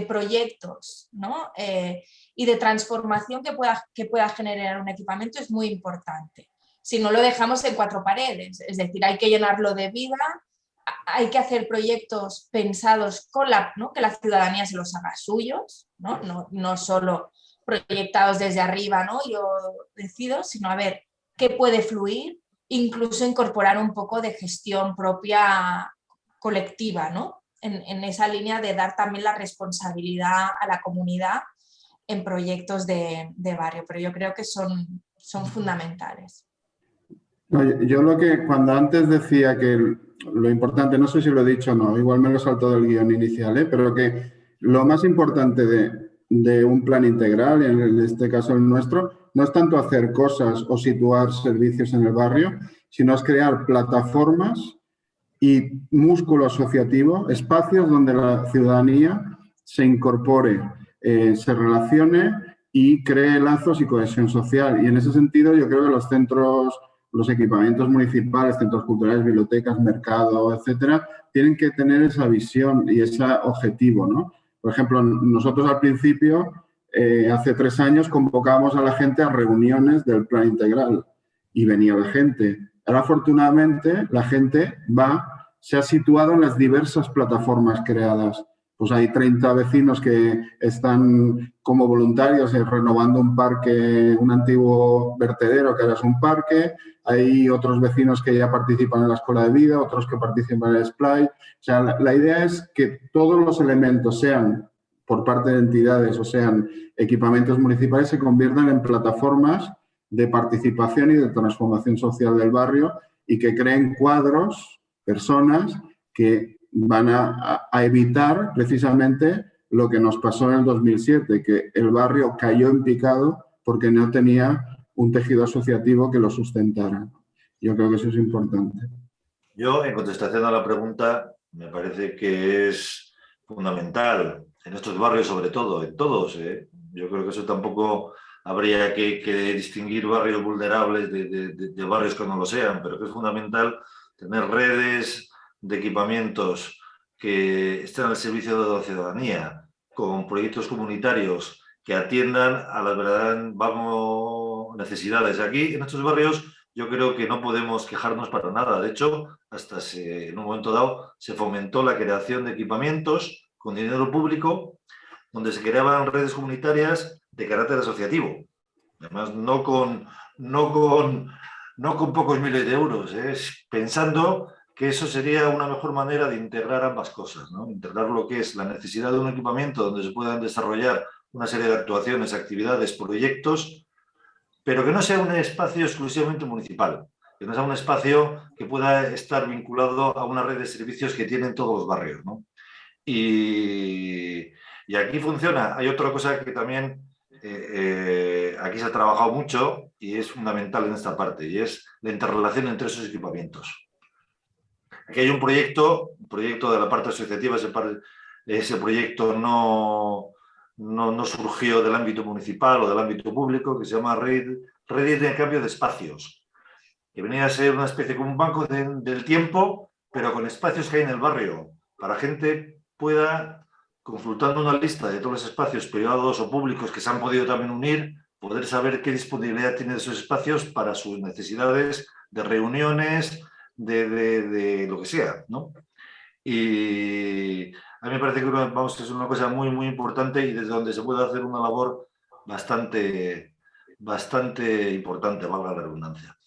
proyectos ¿no? Eh, y de transformación que pueda, que pueda generar un equipamiento es muy importante. Si no lo dejamos en cuatro paredes, es decir, hay que llenarlo de vida, hay que hacer proyectos pensados con la, ¿no? que la ciudadanía se los haga suyos, no, no, no solo proyectados desde arriba, ¿no? yo decido, sino a ver qué puede fluir, incluso incorporar un poco de gestión propia colectiva, ¿no? En, esa línea de dar también la responsabilidad a la comunidad en proyectos de, barrio, pero yo creo que son, son fundamentales. yo lo que cuando antes decía que lo importante, no sé si lo he dicho o no, igual me lo salto del guion inicial, ¿eh? pero que lo más importante de, de un plan integral, en este caso el nuestro, no es tanto hacer cosas o situar servicios en el barrio, sino es crear plataformas y músculo asociativo, espacios donde la ciudadanía se incorpore, eh, se relacione y cree lazos y cohesión social. Y en ese sentido yo creo que los centros, los equipamientos municipales, centros culturales, bibliotecas, mercado, etcétera, tienen que tener esa visión y ese objetivo. ¿no? Por ejemplo, nosotros al principio, eh, hace tres años, convocábamos a la gente a reuniones del plan integral y venía la gente. Ahora, afortunadamente, la gente va, se ha situado en las diversas plataformas creadas. Pues hay 30 vecinos que están como voluntarios renovando un parque, un antiguo vertedero que ahora es un parque. Hay otros vecinos que ya participan en la escuela de vida, otros que participan en el SPLY. O sea, la, la idea es que todos los elementos sean por parte de entidades o sean equipamientos municipales se conviertan en plataformas de participación y de transformación social del barrio y que creen cuadros, personas que van a, evitar precisamente lo que nos pasó en el 2007, que el barrio cayó en picado porque no tenía un tejido asociativo que lo sustentara. Yo creo que eso es importante. Yo, en contestación a la pregunta, me parece que es fundamental, en estos barrios sobre todo, en todos. ¿eh? Yo creo que eso tampoco habría que, distinguir barrios vulnerables de, barrios que no lo sean, pero que es fundamental tener redes de equipamientos que estén al servicio de la ciudadanía, con proyectos comunitarios que atiendan a las verdaderas necesidades. Aquí, en estos barrios, yo creo que no podemos quejarnos para nada. De hecho, hasta en un momento dado se fomentó la creación de equipamientos con dinero público, donde se creaban redes comunitarias de carácter asociativo. Además, no con, no con, no con pocos miles de euros, es pensando que eso sería una mejor manera de integrar ambas cosas, ¿no? integrar lo que es la necesidad de un equipamiento donde se puedan desarrollar una serie de actuaciones, actividades, proyectos, pero que no sea un espacio exclusivamente municipal, que no sea un espacio que pueda estar vinculado a una red de servicios que tienen todos los barrios. Y, y aquí funciona. Hay otra cosa que también eh, aquí se ha trabajado mucho y es fundamental en esta parte, y es la interrelación entre esos equipamientos. Aquí hay un proyecto, un proyecto de la parte asociativa, ese, proyecto no, no, surgió del ámbito municipal o del ámbito público, que se llama Red, Red de Cambio de Espacios, que venía a ser una especie como un banco del tiempo pero con espacios que hay en el barrio, para gente pueda, consultando una lista de todos los espacios privados o públicos que se han podido también unir, poder saber qué disponibilidad tienen esos espacios para sus necesidades de reuniones, de, lo que sea, ¿no? Y a mí me parece que, vamos, es una cosa muy, muy importante y desde donde se puede hacer una labor bastante, bastante importante, valga la redundancia.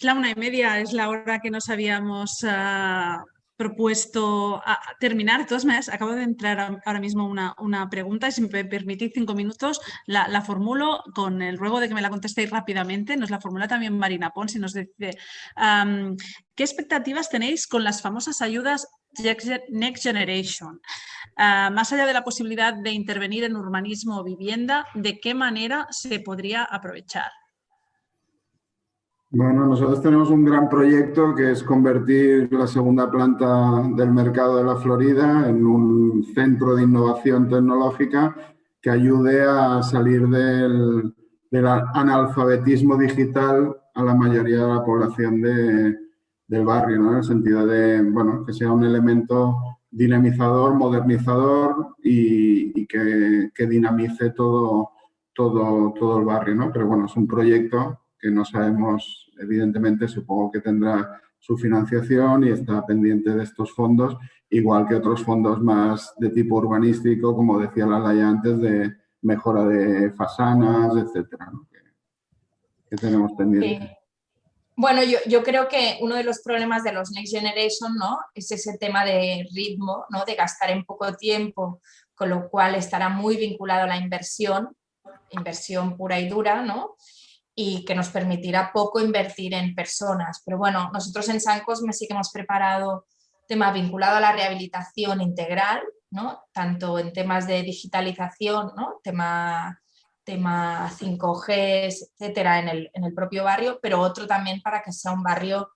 La una y media es la hora que nos habíamos ah, propuesto a terminar. De todas maneras, acabo de entrar ahora mismo una, una pregunta si me permitís cinco minutos, la, formulo con el ruego de que me la contestéis rápidamente. Nos la formula también Marina Pons y nos dice ¿qué expectativas tenéis con las famosas ayudas Next Generation? Ah, más allá de la posibilidad de intervenir en urbanismo o vivienda, ¿de qué manera se podría aprovechar? Bueno, nosotros tenemos un gran proyecto que es convertir la segunda planta del mercado de la Florida en un centro de innovación tecnológica que ayude a salir del, analfabetismo digital a la mayoría de la población del barrio, ¿no? en el sentido de bueno, que sea un elemento dinamizador, modernizador y, que, que, dinamice todo, todo, todo el barrio. ¿no? Pero bueno, es un proyecto que no sabemos, evidentemente supongo que tendrá su financiación y está pendiente de estos fondos, igual que otros fondos más de tipo urbanístico, como decía la Laya antes, de mejora de fasanas, etcétera, que, tenemos pendiente. Bueno, yo, yo, creo que uno de los problemas de los Next Generation ¿no? es ese tema de ritmo, ¿no? de gastar en poco tiempo, con lo cual estará muy vinculado a la inversión, inversión pura y dura, ¿no? Y que nos permitirá poco invertir en personas. Pero bueno, nosotros en San Cosme sí que hemos preparado temas vinculados a la rehabilitación integral, ¿no? tanto en temas de digitalización, ¿no? tema, tema 5G, etcétera, en el, en el propio barrio, pero otro también para que sea un barrio,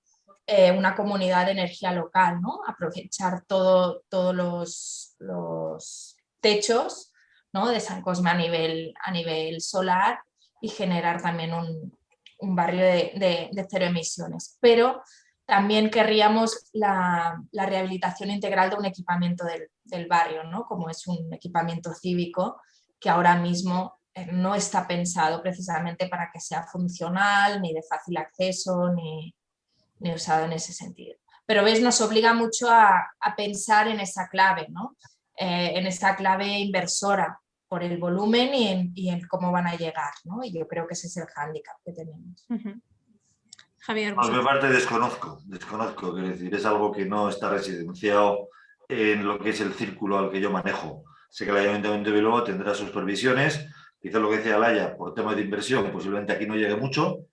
eh, una comunidad de energía local, ¿no? aprovechar todo, todos los, los techos ¿no? de San Cosme a nivel, a nivel solar y generar también un, barrio de, cero emisiones. Pero también querríamos la, rehabilitación integral de un equipamiento del, barrio, ¿no? como es un equipamiento cívico que ahora mismo eh, no está pensado precisamente para que sea funcional, ni de fácil acceso, ni, usado en ese sentido. Pero ves, nos obliga mucho a, pensar en esa clave, ¿no? Eh, en esa clave inversora, por el volumen y en, cómo van a llegar, ¿no? Y yo creo que ese es el hándicap que tenemos. Javier. Por mi parte desconozco, desconozco, quiero decir, es algo que no está residenciado en lo que es el círculo al que yo manejo. Sé que el Ayuntamiento de Bilbao tendrá sus previsiones, quizá lo que decía Laya, por tema de inversión, posiblemente aquí no llegue mucho.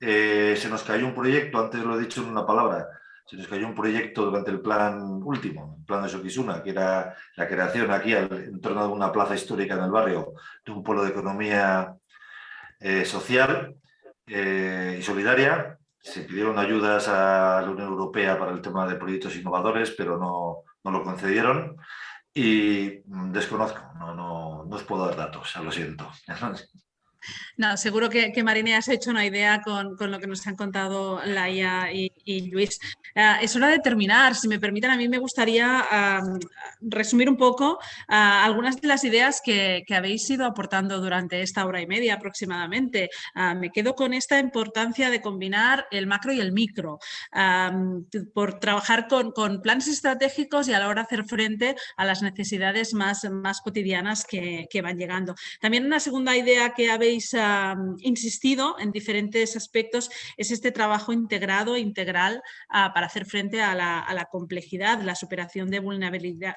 Eh, se nos cayó un proyecto, antes lo he dicho en una palabra, se nos cayó un proyecto durante el plan último, el plan de Soquisuna, que era la creación aquí en torno de una plaza histórica en el barrio de un polo de economía eh, social eh, y solidaria. Se pidieron ayudas a la Unión Europea para el tema de proyectos innovadores, pero no, no lo concedieron. Y mm, desconozco, no, no, no os puedo dar datos, lo siento. No, seguro que, que Marine has hecho una idea con, lo que nos han contado Laia y, Luis. Ah, es hora de terminar. Si me permiten, a mí me gustaría resumir un poco ah, algunas de las ideas que, habéis ido aportando durante esta hora y media aproximadamente. Ah, me quedo con esta importancia de combinar el macro y el micro, por trabajar con, planes estratégicos y a la hora de hacer frente a las necesidades más, más cotidianas que, que van llegando. También una segunda idea que habéis insistido en diferentes aspectos es este trabajo integrado, integral, ah, para hacer frente a la, complejidad, la superación de,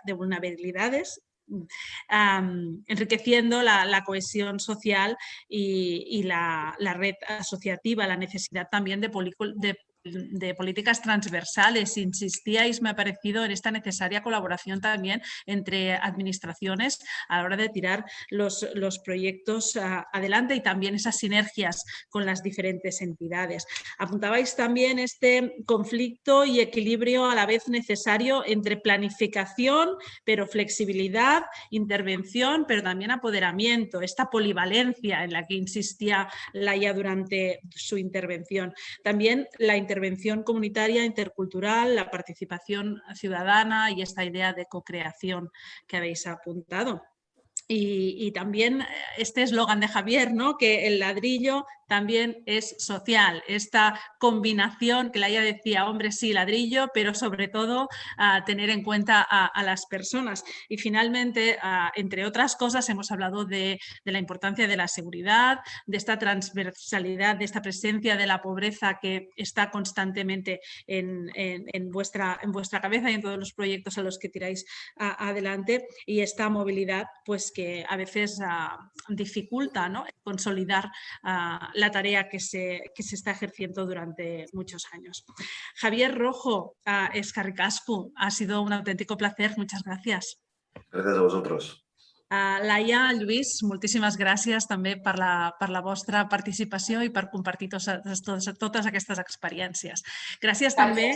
de vulnerabilidades enriqueciendo la, cohesión social y, la, red asociativa, la necesidad también de, de de políticas transversales. Insistíais, me ha parecido, en esta necesaria colaboración también entre administraciones a la hora de tirar los, los proyectos ah, adelante y también esas sinergias con las diferentes entidades. Apuntabais también este conflicto y equilibrio a la vez necesario entre planificación, pero flexibilidad, intervención, pero también apoderamiento, esta polivalencia en la que insistía Laia durante su intervención. También la intervención intervención comunitaria, intercultural, la participación ciudadana y esta idea de co-creación que habéis apuntado. Y, también este eslogan de Javier, ¿no? que el ladrillo también es social. Esta combinación que Laia decía, hombre, sí, ladrillo, pero sobre todo tener en cuenta a, las personas. Y finalmente, entre otras cosas, hemos hablado de, la importancia de la seguridad, de esta transversalidad, de esta presencia de la pobreza que está constantemente en, vuestra, en vuestra cabeza y en todos los proyectos a los que tiráis adelante. Y esta movilidad, pues que a veces dificulta ¿no? consolidar ah, la tarea que se, se, está ejerciendo durante muchos años. Javier Rojo, uh, Escarricascu, ha sido un auténtico placer. Muchas gracias. Gracias a vosotros. Uh, Laia, Lluís, moltíssimes gràcies també per la, per la vostra participació i per compartir tos, tos, totes aquestes experiències. Gràcies, gràcies. també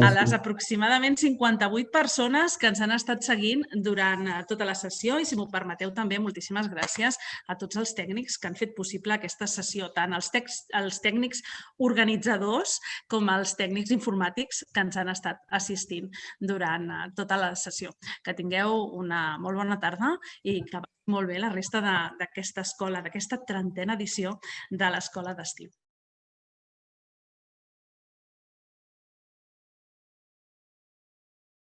a les aproximadament 58 persones que ens han estat seguint durant eh, tota la sessió i, si m'ho permeteu, també moltíssimes gràcies a tots els tècnics que han fet possible aquesta sessió, tant els, text, els tècnics organitzadors com els tècnics informàtics que ens han estat assistint durant eh, tota la sessió. Que tingueu una molt bona tarda i que molt bé la resta d'aquesta escola, d'aquesta trentena edició de l'Escola d'Estiu.